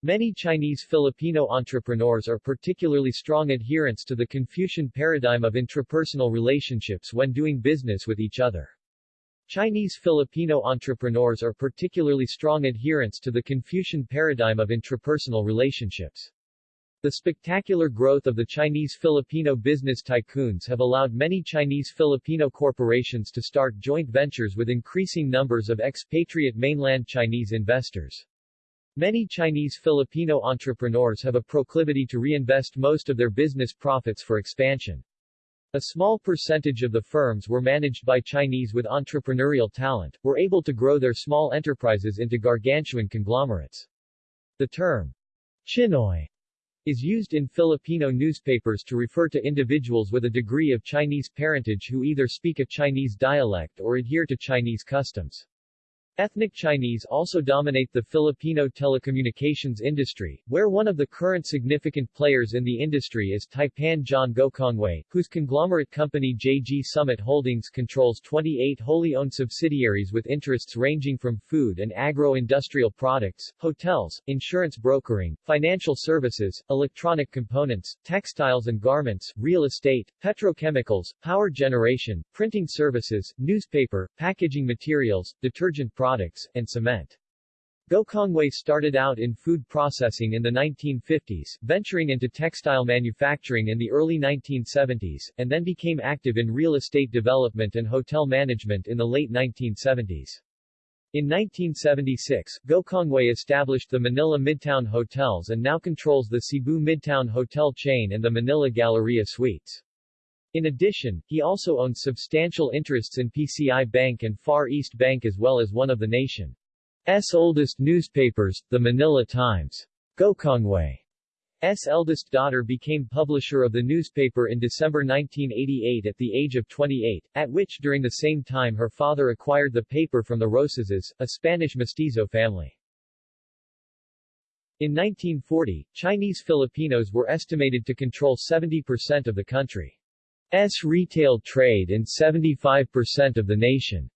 Speaker 1: Many Chinese Filipino entrepreneurs are particularly strong adherents to the Confucian paradigm of intrapersonal relationships when doing business with each other. Chinese Filipino entrepreneurs are particularly strong adherents to the Confucian paradigm of intrapersonal relationships. The spectacular growth of the Chinese Filipino business tycoons have allowed many Chinese Filipino corporations to start joint ventures with increasing numbers of expatriate mainland Chinese investors. Many Chinese Filipino entrepreneurs have a proclivity to reinvest most of their business profits for expansion. A small percentage of the firms were managed by Chinese with entrepreneurial talent, were able to grow their small enterprises into gargantuan conglomerates. The term Chinoy is used in Filipino newspapers to refer to individuals with a degree of Chinese parentage who either speak a Chinese dialect or adhere to Chinese customs. Ethnic Chinese also dominate the Filipino telecommunications industry, where one of the current significant players in the industry is Taipan John Gokongwei, whose conglomerate company JG Summit Holdings controls 28 wholly owned subsidiaries with interests ranging from food and agro-industrial products, hotels, insurance brokering, financial services, electronic components, textiles and garments, real estate, petrochemicals, power generation, printing services, newspaper, packaging materials, detergent products, products, and cement. Gokongwei started out in food processing in the 1950s, venturing into textile manufacturing in the early 1970s, and then became active in real estate development and hotel management in the late 1970s. In 1976, Gokongwei established the Manila Midtown Hotels and now controls the Cebu Midtown Hotel chain and the Manila Galleria Suites. In addition, he also owns substantial interests in PCI Bank and Far East Bank as well as one of the nation's oldest newspapers, the Manila Times. Gokongwei S. eldest daughter became publisher of the newspaper in December 1988 at the age of 28, at which during the same time her father acquired the paper from the Rosases, a Spanish mestizo family. In 1940, Chinese Filipinos were estimated to control 70% of the country's retail trade and 75% of the nation.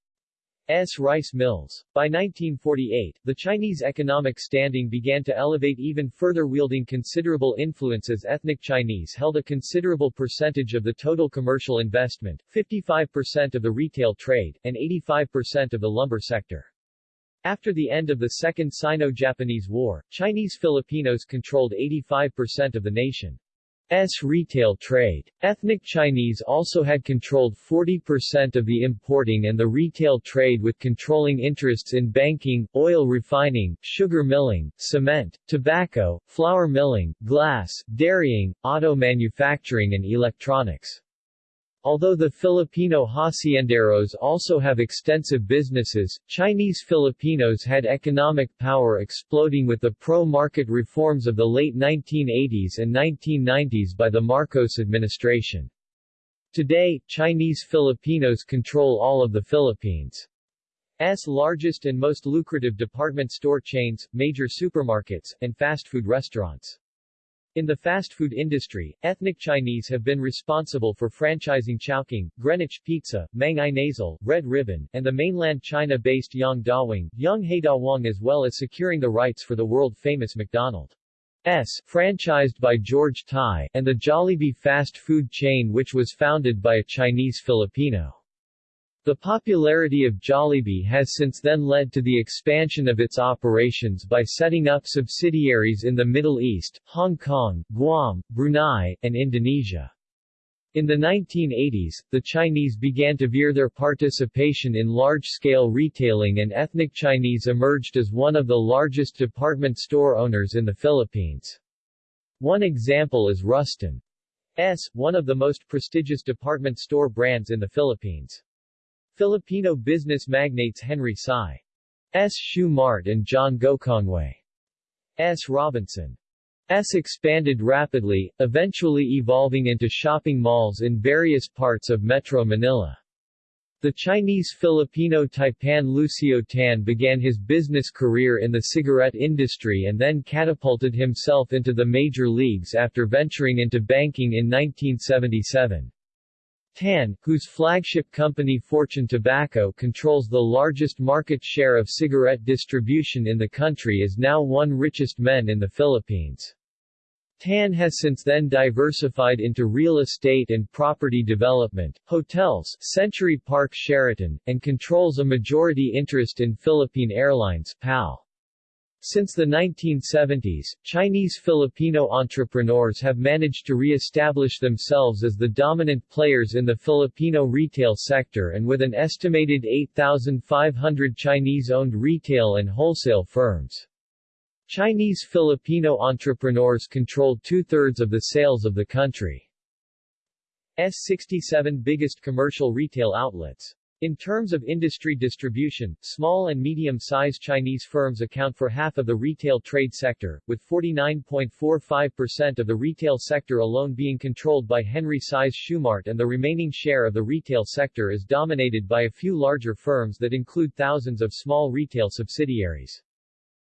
Speaker 1: S. rice mills. By 1948, the Chinese economic standing began to elevate even further wielding considerable influence as ethnic Chinese held a considerable percentage of the total commercial investment, 55% of the retail trade, and 85% of the lumber sector. After the end of the Second Sino-Japanese War, Chinese Filipinos controlled 85% of the nation. S retail trade. Ethnic Chinese also had controlled 40% of the importing and the retail trade with controlling interests in banking, oil refining, sugar milling, cement, tobacco, flour milling, glass, dairying, auto manufacturing and electronics. Although the Filipino hacienderos also have extensive businesses, Chinese Filipinos had economic power exploding with the pro-market reforms of the late 1980s and 1990s by the Marcos administration. Today, Chinese Filipinos control all of the Philippines' largest and most lucrative department store chains, major supermarkets, and fast food restaurants. In the fast food industry, ethnic Chinese have been responsible for franchising Chowking, Greenwich Pizza, Mang Inasal, Red Ribbon, and the mainland China-based Yang Dawang, Yang Haidawang as well as securing the rights for the world-famous McDonald's franchised by George Ty, and the Jollibee fast food chain which was founded by a Chinese Filipino. The popularity of Jollibee has since then led to the expansion of its operations by setting up subsidiaries in the Middle East, Hong Kong, Guam, Brunei, and Indonesia. In the 1980s, the Chinese began to veer their participation in large-scale retailing and ethnic Chinese emerged as one of the largest department store owners in the Philippines. One example is Rustan's, one of the most prestigious department store brands in the Philippines. Filipino business magnates Henry Sy. S. Shoe Mart and John Gokongwei. S. Robinson. S expanded rapidly, eventually evolving into shopping malls in various parts of Metro Manila. The Chinese Filipino taipan Lucio Tan began his business career in the cigarette industry and then catapulted himself into the major leagues after venturing into banking in 1977. Tan, whose flagship company Fortune Tobacco controls the largest market share of cigarette distribution in the country is now one richest men in the Philippines. Tan has since then diversified into real estate and property development, hotels Century Park Sheraton, and controls a majority interest in Philippine Airlines PAL. Since the 1970s, Chinese Filipino entrepreneurs have managed to re-establish themselves as the dominant players in the Filipino retail sector and with an estimated 8,500 Chinese-owned retail and wholesale firms. Chinese Filipino entrepreneurs control two-thirds of the sales of the country's 67 biggest commercial retail outlets. In terms of industry distribution, small and medium-sized Chinese firms account for half of the retail trade sector, with 49.45% of the retail sector alone being controlled by Henry Sy's Shoemart and the remaining share of the retail sector is dominated by a few larger firms that include thousands of small retail subsidiaries.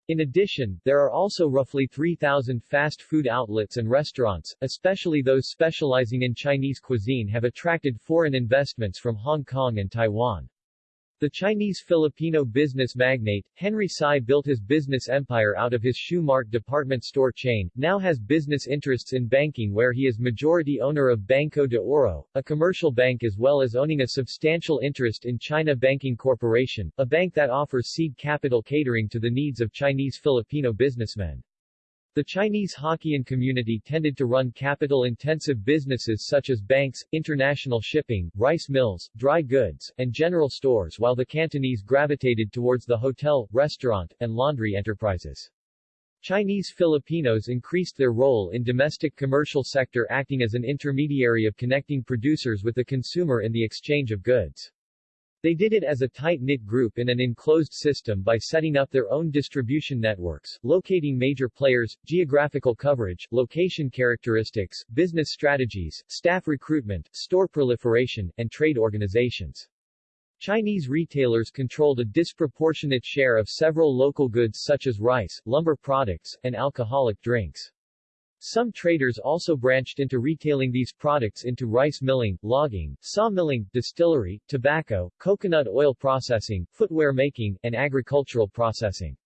Speaker 1: In addition, there are also roughly 3,000 fast food outlets and restaurants, especially those specializing in Chinese cuisine have attracted foreign investments from Hong Kong and Taiwan. The Chinese-Filipino business magnate, Henry Sy built his business empire out of his Shoe department store chain, now has business interests in banking where he is majority owner of Banco de Oro, a commercial bank as well as owning a substantial interest in China Banking Corporation, a bank that offers seed capital catering to the needs of Chinese-Filipino businessmen. The Chinese Hokkien community tended to run capital-intensive businesses such as banks, international shipping, rice mills, dry goods, and general stores while the Cantonese gravitated towards the hotel, restaurant, and laundry enterprises. Chinese Filipinos increased their role in domestic commercial sector acting as an intermediary of connecting producers with the consumer in the exchange of goods. They did it as a tight-knit group in an enclosed system by setting up their own distribution networks, locating major players, geographical coverage, location characteristics, business strategies, staff recruitment, store proliferation, and trade organizations. Chinese retailers controlled a disproportionate share of several local goods such as rice, lumber products, and alcoholic drinks. Some traders also branched into retailing these products into rice milling, logging, sawmilling, distillery, tobacco, coconut oil processing, footwear making, and agricultural processing.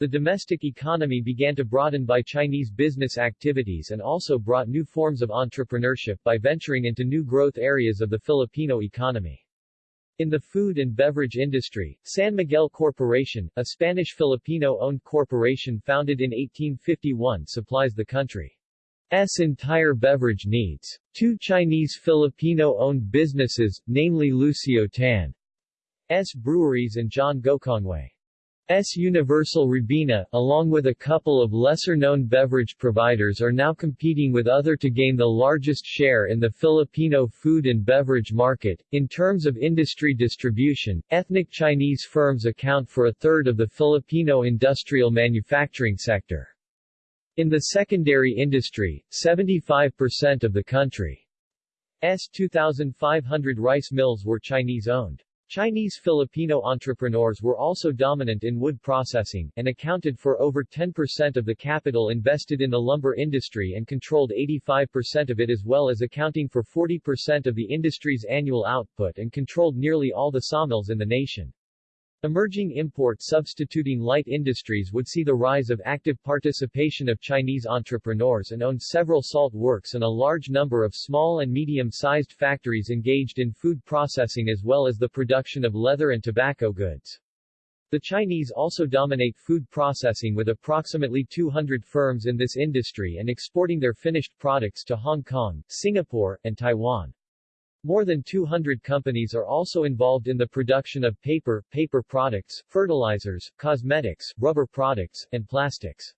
Speaker 1: The domestic economy began to broaden by Chinese business activities and also brought new forms of entrepreneurship by venturing into new growth areas of the Filipino economy. In the food and beverage industry, San Miguel Corporation, a Spanish-Filipino-owned corporation founded in 1851 supplies the country's entire beverage needs. Two Chinese Filipino-owned businesses, namely Lucio Tan's Breweries and John Gokongwei S. Universal Robina, along with a couple of lesser-known beverage providers are now competing with other to gain the largest share in the Filipino food and beverage market. In terms of industry distribution, ethnic Chinese firms account for a third of the Filipino industrial manufacturing sector. In the secondary industry, 75% of the country's 2,500 rice mills were Chinese-owned. Chinese Filipino entrepreneurs were also dominant in wood processing, and accounted for over 10% of the capital invested in the lumber industry and controlled 85% of it as well as accounting for 40% of the industry's annual output and controlled nearly all the sawmills in the nation. Emerging import substituting light industries would see the rise of active participation of Chinese entrepreneurs and owned several salt works and a large number of small and medium-sized factories engaged in food processing as well as the production of leather and tobacco goods. The Chinese also dominate food processing with approximately 200 firms in this industry and exporting their finished products to Hong Kong, Singapore, and Taiwan. More than 200 companies are also involved in the production of paper, paper products, fertilizers, cosmetics, rubber products, and plastics.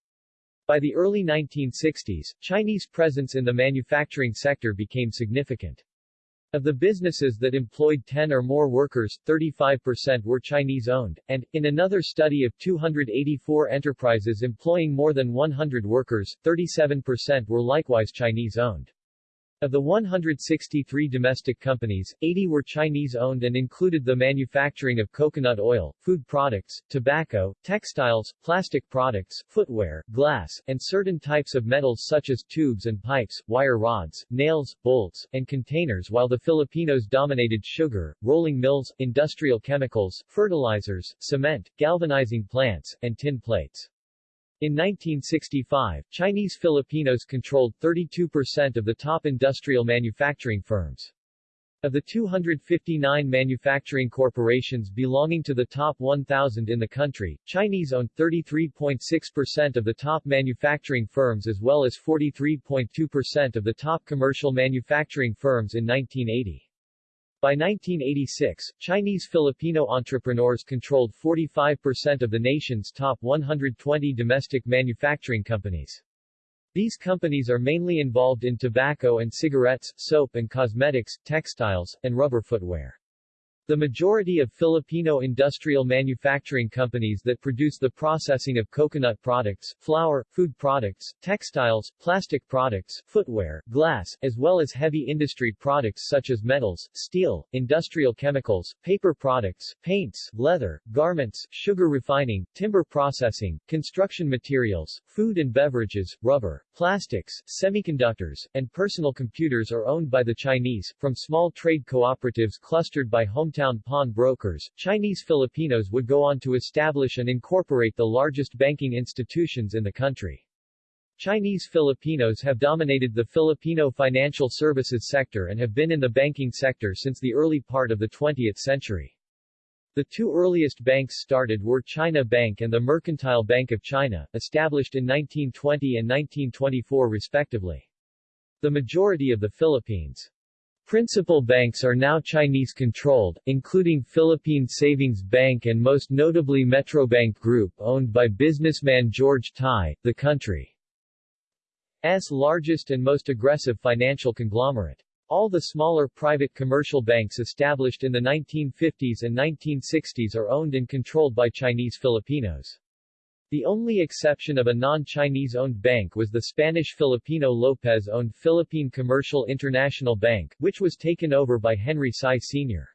Speaker 1: By the early 1960s, Chinese presence in the manufacturing sector became significant. Of the businesses that employed 10 or more workers, 35% were Chinese-owned, and, in another study of 284 enterprises employing more than 100 workers, 37% were likewise Chinese-owned. Of the 163 domestic companies, 80 were Chinese-owned and included the manufacturing of coconut oil, food products, tobacco, textiles, plastic products, footwear, glass, and certain types of metals such as tubes and pipes, wire rods, nails, bolts, and containers while the Filipinos dominated sugar, rolling mills, industrial chemicals, fertilizers, cement, galvanizing plants, and tin plates. In 1965, Chinese Filipinos controlled 32% of the top industrial manufacturing firms. Of the 259 manufacturing corporations belonging to the top 1,000 in the country, Chinese owned 33.6% of the top manufacturing firms as well as 43.2% of the top commercial manufacturing firms in 1980. By 1986, Chinese Filipino entrepreneurs controlled 45% of the nation's top 120 domestic manufacturing companies. These companies are mainly involved in tobacco and cigarettes, soap and cosmetics, textiles, and rubber footwear. The majority of Filipino industrial manufacturing companies that produce the processing of coconut products, flour, food products, textiles, plastic products, footwear, glass, as well as heavy industry products such as metals, steel, industrial chemicals, paper products, paints, leather, garments, sugar refining, timber processing, construction materials, food and beverages, rubber, plastics, semiconductors, and personal computers are owned by the Chinese, from small trade cooperatives clustered by home hometown pawn brokers, Chinese Filipinos would go on to establish and incorporate the largest banking institutions in the country. Chinese Filipinos have dominated the Filipino financial services sector and have been in the banking sector since the early part of the 20th century. The two earliest banks started were China Bank and the Mercantile Bank of China, established in 1920 and 1924 respectively. The majority of the Philippines' Principal banks are now Chinese-controlled, including Philippine Savings Bank and most notably Metrobank Group owned by businessman George Ty, the country's largest and most aggressive financial conglomerate. All the smaller private commercial banks established in the 1950s and 1960s are owned and controlled by Chinese Filipinos. The only exception of a non-Chinese-owned bank was the Spanish-Filipino Lopez-owned Philippine Commercial International Bank, which was taken over by Henry Sy Sr.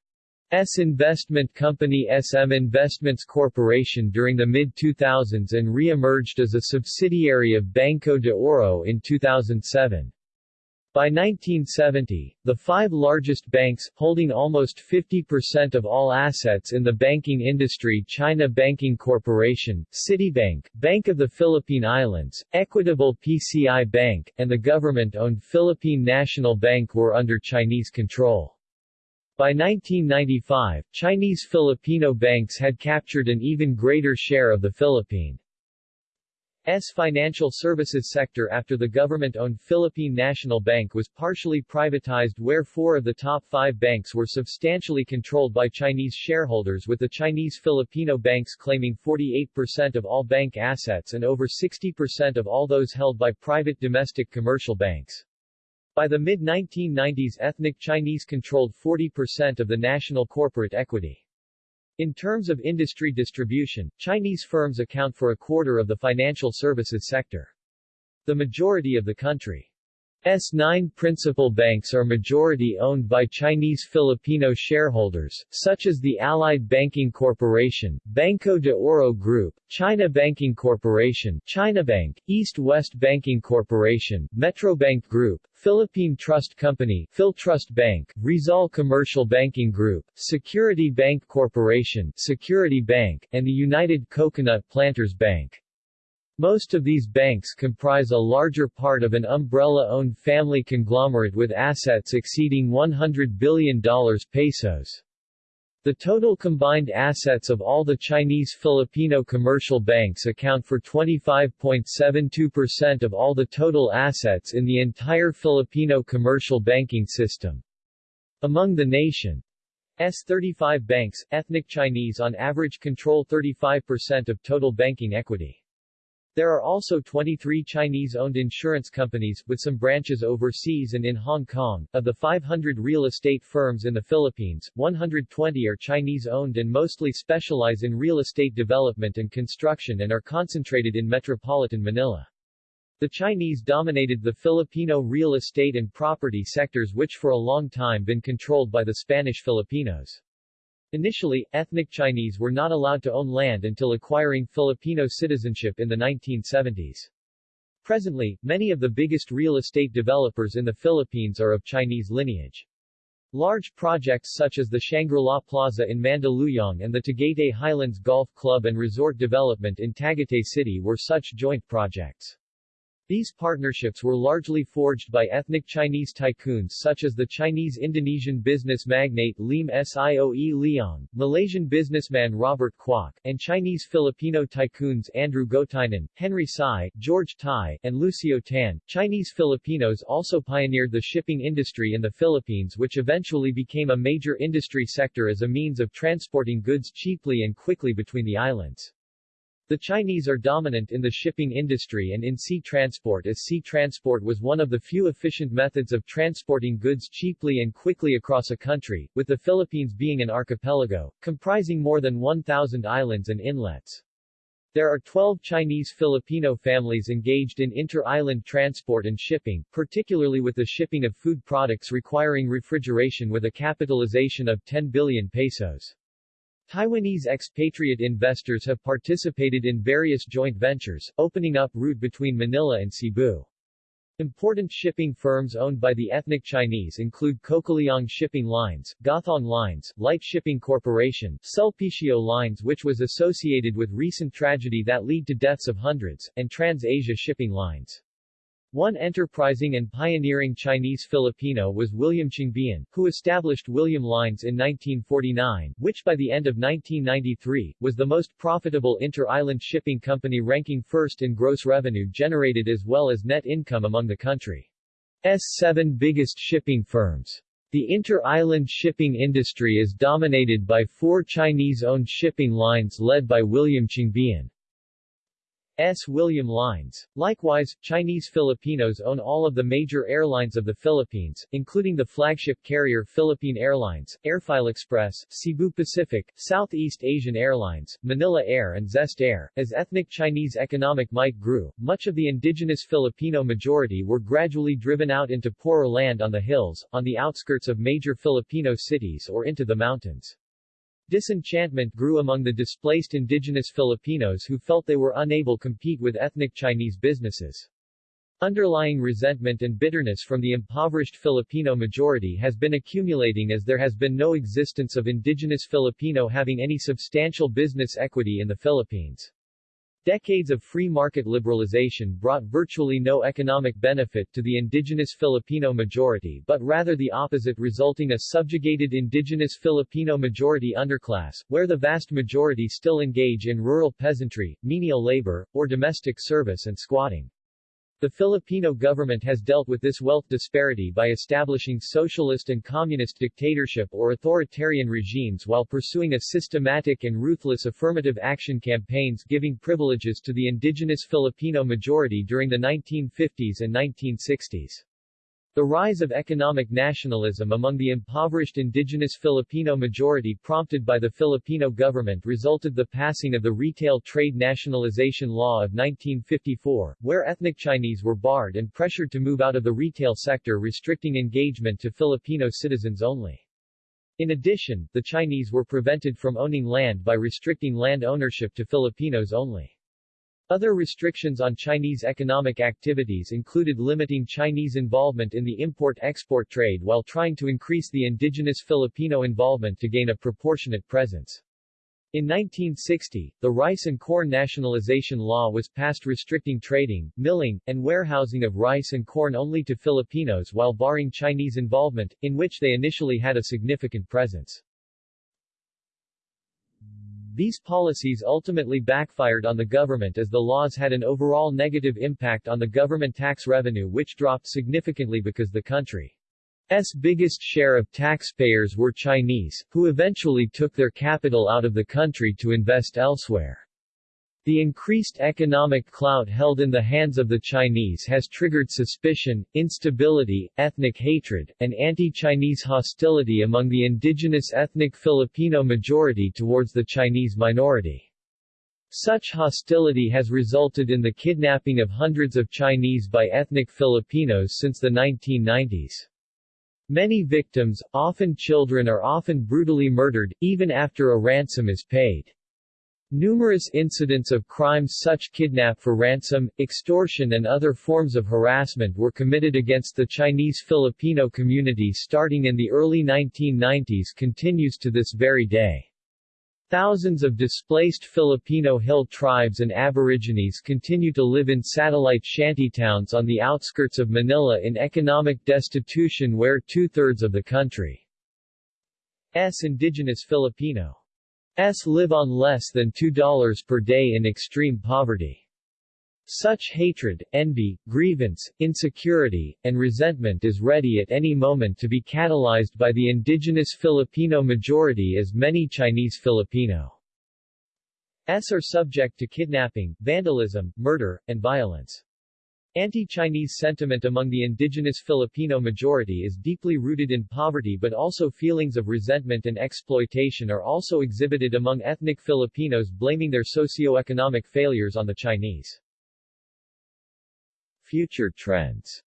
Speaker 1: S investment company SM Investments Corporation during the mid-2000s and re-emerged as a subsidiary of Banco de Oro in 2007. By 1970, the five largest banks, holding almost 50% of all assets in the banking industry China Banking Corporation, Citibank, Bank of the Philippine Islands, Equitable PCI Bank, and the government-owned Philippine National Bank were under Chinese control. By 1995, Chinese Filipino banks had captured an even greater share of the Philippine S financial services sector after the government-owned Philippine National Bank was partially privatized where four of the top five banks were substantially controlled by Chinese shareholders with the Chinese Filipino banks claiming 48% of all bank assets and over 60% of all those held by private domestic commercial banks. By the mid-1990s ethnic Chinese controlled 40% of the national corporate equity. In terms of industry distribution, Chinese firms account for a quarter of the financial services sector. The majority of the country S9 principal banks are majority owned by Chinese Filipino shareholders, such as the Allied Banking Corporation, Banco de Oro Group, China Banking Corporation, China Bank, East-West Banking Corporation, Metrobank Group, Philippine Trust Company, Philtrust Bank, Rizal Commercial Banking Group, Security Bank Corporation, Security Bank, and the United Coconut Planters Bank. Most of these banks comprise a larger part of an umbrella-owned family conglomerate with assets exceeding $100 billion pesos. The total combined assets of all the Chinese Filipino commercial banks account for 25.72% of all the total assets in the entire Filipino commercial banking system. Among the nation's 35 banks, ethnic Chinese on average control 35% of total banking equity. There are also 23 Chinese-owned insurance companies, with some branches overseas and in Hong Kong. Of the 500 real estate firms in the Philippines, 120 are Chinese-owned and mostly specialize in real estate development and construction and are concentrated in metropolitan Manila. The Chinese dominated the Filipino real estate and property sectors which for a long time been controlled by the Spanish Filipinos. Initially, ethnic Chinese were not allowed to own land until acquiring Filipino citizenship in the 1970s. Presently, many of the biggest real estate developers in the Philippines are of Chinese lineage. Large projects such as the Shangri-La Plaza in Mandaluyong and the Tagaytay Highlands Golf Club and Resort Development in Tagaytay City were such joint projects. These partnerships were largely forged by ethnic Chinese tycoons such as the Chinese-Indonesian business magnate Liem Sioe Liong, Malaysian businessman Robert Kuok, and Chinese-Filipino tycoons Andrew Gotianun, Henry Sy, George Ty, and Lucio Tan. Chinese Filipinos also pioneered the shipping industry in the Philippines which eventually became a major industry sector as a means of transporting goods cheaply and quickly between the islands. The Chinese are dominant in the shipping industry and in sea transport as sea transport was one of the few efficient methods of transporting goods cheaply and quickly across a country, with the Philippines being an archipelago, comprising more than 1,000 islands and inlets. There are 12 Chinese Filipino families engaged in inter-island transport and shipping, particularly with the shipping of food products requiring refrigeration with a capitalization of 10 billion pesos. Taiwanese expatriate investors have participated in various joint ventures, opening up route between Manila and Cebu. Important shipping firms owned by the ethnic Chinese include Cocaliong Shipping Lines, Gothong Lines, Lite Shipping Corporation, Sulpicio Lines which was associated with recent tragedy that lead to deaths of hundreds, and Trans-Asia Shipping Lines. One enterprising and pioneering Chinese Filipino was William Chiongbian, who established William Lines in 1949, which by the end of 1993, was the most profitable inter-island shipping company ranking first in gross revenue generated as well as net income among the country's seven biggest shipping firms. The inter-island shipping industry is dominated by four Chinese-owned shipping lines led by William Chiongbian. S. William Lines. Likewise, Chinese Filipinos own all of the major airlines of the Philippines, including the flagship carrier Philippine Airlines, Airphil Express, Cebu Pacific, Southeast Asian Airlines, Manila Air and Zest Air. As ethnic Chinese economic might grew, much of the indigenous Filipino majority were gradually driven out into poorer land on the hills, on the outskirts of major Filipino cities or into the mountains. Disenchantment grew among the displaced indigenous Filipinos who felt they were unable to compete with ethnic Chinese businesses. Underlying resentment and bitterness from the impoverished Filipino majority has been accumulating as there has been no existence of indigenous Filipino having any substantial business equity in the Philippines. Decades of free market liberalization brought virtually no economic benefit to the indigenous Filipino majority but rather the opposite resulting a subjugated indigenous Filipino majority underclass, where the vast majority still engage in rural peasantry, menial labor, or domestic service and squatting. The Filipino government has dealt with this wealth disparity by establishing socialist and communist dictatorship or authoritarian regimes while pursuing a systematic and ruthless affirmative action campaigns giving privileges to the indigenous Filipino majority during the 1950s and 1960s. The rise of economic nationalism among the impoverished indigenous Filipino majority prompted by the Filipino government resulted the passing of the Retail Trade Nationalization Law of 1954, where ethnic Chinese were barred and pressured to move out of the retail sector restricting engagement to Filipino citizens only. In addition, the Chinese were prevented from owning land by restricting land ownership to Filipinos only. Other restrictions on Chinese economic activities included limiting Chinese involvement in the import-export trade while trying to increase the indigenous Filipino involvement to gain a proportionate presence. In 1960, the Rice and Corn Nationalization Law was passed restricting trading, milling, and warehousing of rice and corn only to Filipinos while barring Chinese involvement, in which they initially had a significant presence. These policies ultimately backfired on the government as the laws had an overall negative impact on the government tax revenue which dropped significantly because the country's biggest share of taxpayers were Chinese, who eventually took their capital out of the country to invest elsewhere. The increased economic clout held in the hands of the Chinese has triggered suspicion, instability, ethnic hatred, and anti-Chinese hostility among the indigenous ethnic Filipino majority towards the Chinese minority. Such hostility has resulted in the kidnapping of hundreds of Chinese by ethnic Filipinos since the 1990s. Many victims, often children are often brutally murdered, even after a ransom is paid. Numerous incidents of crimes such kidnap for ransom, extortion and other forms of harassment were committed against the Chinese Filipino community starting in the early 1990s continues to this very day. Thousands of displaced Filipino hill tribes and aborigines continue to live in satellite shantytowns on the outskirts of Manila in economic destitution where two-thirds of the country's indigenous Filipino S live on less than $2 per day in extreme poverty. Such hatred, envy, grievance, insecurity, and resentment is ready at any moment to be catalyzed by the indigenous Filipino majority as many Chinese Filipino Filipinos are subject to kidnapping, vandalism, murder, and violence. Anti-Chinese sentiment among the indigenous Filipino majority is deeply rooted in poverty but also feelings of resentment and exploitation are also exhibited among ethnic Filipinos blaming their socio-economic failures on the Chinese. Future trends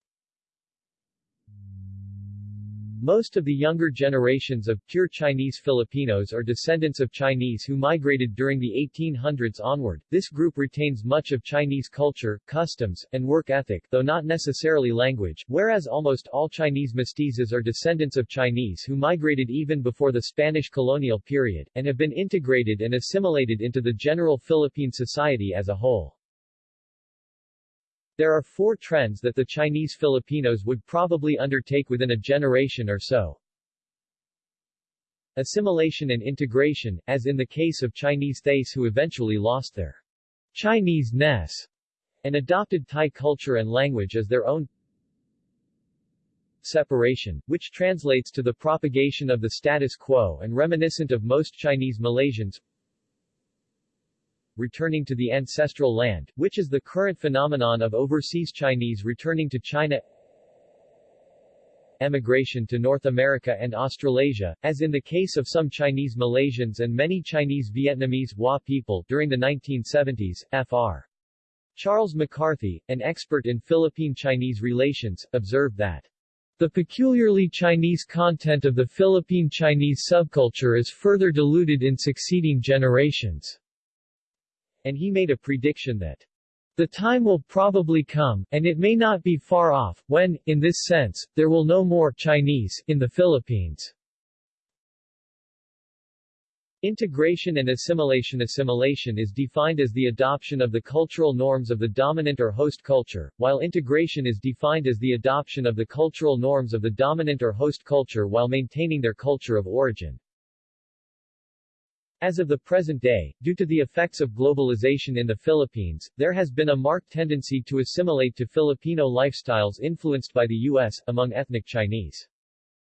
Speaker 1: most of the younger generations of pure Chinese Filipinos are descendants of Chinese who migrated during the 1800s onward. This group retains much of Chinese culture, customs, and work ethic, though not necessarily language, whereas almost all Chinese mestizos are descendants of Chinese who migrated even before the Spanish colonial period, and have been integrated and assimilated into the general Philippine society as a whole. There are four trends that the Chinese Filipinos would probably undertake within a generation or so. Assimilation and integration, as in the case of Chinese Thais who eventually lost their Chinese-ness and adopted Thai culture and language as their own. separation, which translates to the propagation of the status quo and reminiscent of most Chinese Malaysians, returning to the ancestral land, which is the current phenomenon of overseas Chinese returning to China emigration to North America and Australasia, as in the case of some Chinese Malaysians and many Chinese Vietnamese Hoa people during the 1970s, Fr. Charles McCarthy, an expert in Philippine-Chinese relations, observed that the peculiarly Chinese content of the Philippine Chinese subculture is further diluted in succeeding generations and he made a prediction that the time will probably come, and it may not be far off, when, in this sense, there will no more Chinese in the Philippines. Integration and assimilation Assimilation is defined as the adoption of the cultural norms of the dominant or host culture, while integration is defined as the adoption of the cultural norms of the dominant or host culture while maintaining their culture of origin. As of the present day, due to the effects of globalization in the Philippines, there has been a marked tendency to assimilate to Filipino lifestyles influenced by the U.S., among ethnic Chinese.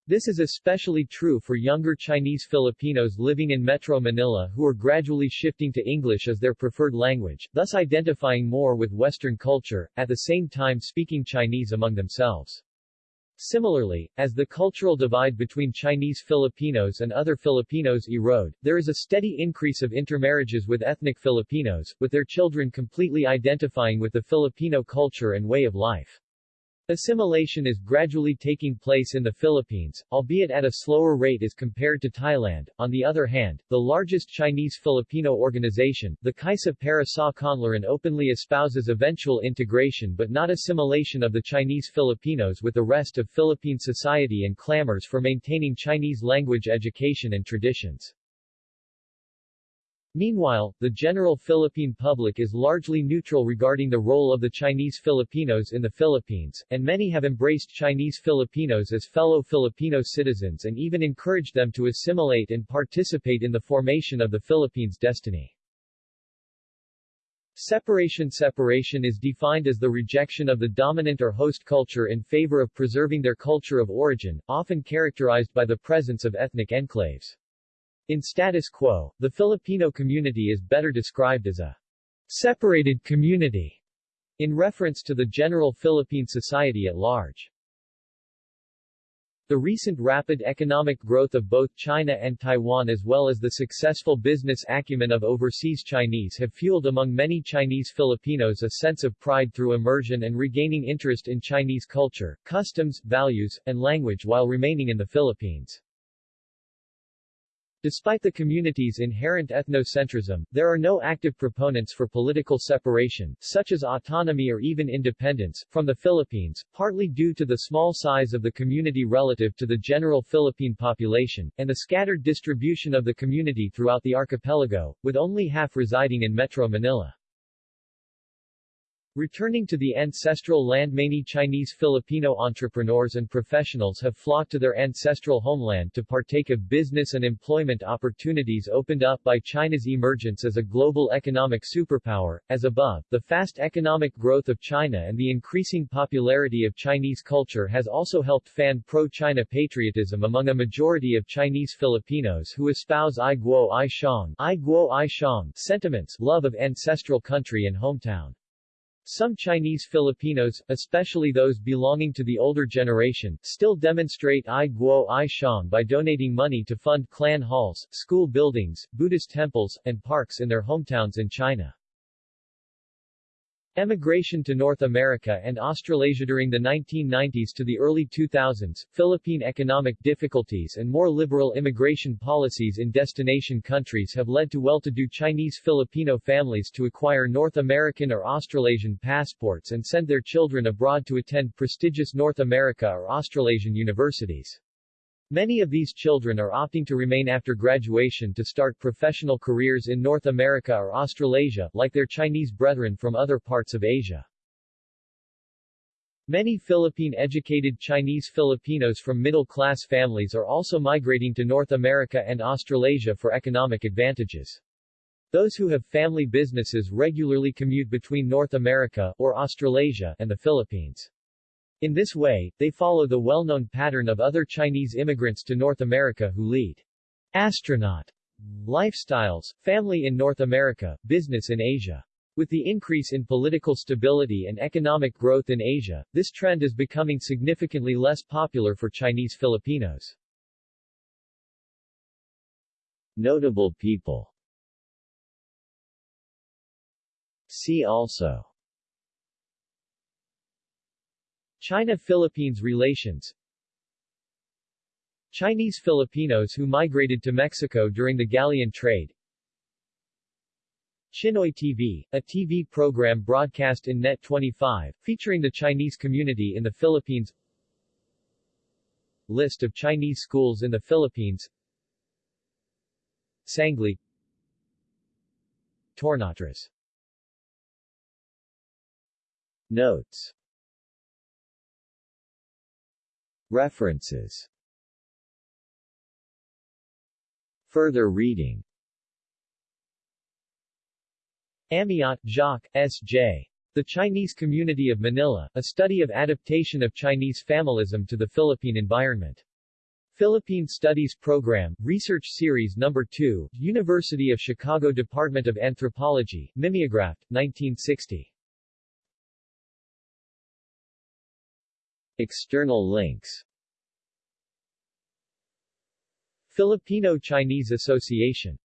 Speaker 1: This is especially true for younger Chinese Filipinos living in Metro Manila who are gradually shifting to English as their preferred language, thus identifying more with Western culture, at the same time speaking Chinese among themselves. Similarly, as the cultural divide between Chinese Filipinos and other Filipinos erode, there is a steady increase of intermarriages with ethnic Filipinos, with their children completely identifying with the Filipino culture and way of life. Assimilation is gradually taking place in the Philippines, albeit at a slower rate as compared to Thailand. On the other hand, the largest Chinese-Filipino organization, the Kaisa para sa Kaunlaran openly espouses eventual integration but not assimilation of the Chinese Filipinos with the rest of Philippine society and clamors for maintaining Chinese language education and traditions. Meanwhile, the general Philippine public is largely neutral regarding the role of the Chinese Filipinos in the Philippines, and many have embraced Chinese Filipinos as fellow Filipino citizens and even encouraged them to assimilate and participate in the formation of the Philippines' destiny. Separation Separation is defined as the rejection of the dominant or host culture in favor of preserving their culture of origin, often characterized by the presence of ethnic enclaves. In status quo, the Filipino community is better described as a separated community, in reference to the general Philippine society at large. The recent rapid economic growth of both China and Taiwan as well as the successful business acumen of overseas Chinese have fueled among many Chinese Filipinos a sense of pride through immersion and regaining interest in Chinese culture, customs, values, and language while remaining in the Philippines. Despite the community's inherent ethnocentrism, there are no active proponents for political separation, such as autonomy or even independence, from the Philippines, partly due to the small size of the community relative to the general Philippine population, and the scattered distribution of the community throughout the archipelago, with only half residing in Metro Manila. Returning to the ancestral land many Chinese Filipino entrepreneurs and professionals have flocked to their ancestral homeland to partake of business and employment opportunities opened up by China's emergence as a global economic superpower. As above, the fast economic growth of China and the increasing popularity of Chinese culture has also helped fan pro-China patriotism among a majority of Chinese Filipinos who espouse Ai Guo Ai Xiang, Ai Guo Ai Xiang sentiments, love of ancestral country and hometown. Some Chinese Filipinos, especially those belonging to the older generation, still demonstrate Ai Guo Ai Xiang by donating money to fund clan halls, school buildings, Buddhist temples, and parks in their hometowns in China. Emigration to North America and Australasia during the 1990s to the early 2000s, Philippine economic difficulties and more liberal immigration policies in destination countries have led to well-to-do Chinese Filipino families to acquire North American or Australasian passports and send their children abroad to attend prestigious North America or Australasian universities. Many of these children are opting to remain after graduation to start professional careers in North America or Australasia, like their Chinese brethren from other parts of Asia. Many Philippine-educated Chinese Filipinos from middle-class families are also migrating to North America and Australasia for economic advantages. Those who have family businesses regularly commute between North America, or Australasia, and the Philippines. In this way, they follow the well-known pattern of other Chinese immigrants to North America who lead astronaut lifestyles, family in North America, business in Asia. With the increase in political stability and economic growth in Asia, this trend is becoming significantly less popular for Chinese Filipinos. Notable people See also China-Philippines relations. Chinese Filipinos who migrated to Mexico during the galleon trade. Chinoy TV, a TV program broadcast in Net 25, featuring the Chinese community in the Philippines. List of Chinese schools in the Philippines. Sangley. Tornatras. Notes References Further reading Amiot, Jacques, S.J. The Chinese Community of Manila, a study of adaptation of Chinese familism to the Philippine environment. Philippine Studies Program, Research Series No. 2, University of Chicago Department of Anthropology, Mimeographed, 1960. External links. Filipino-Chinese Association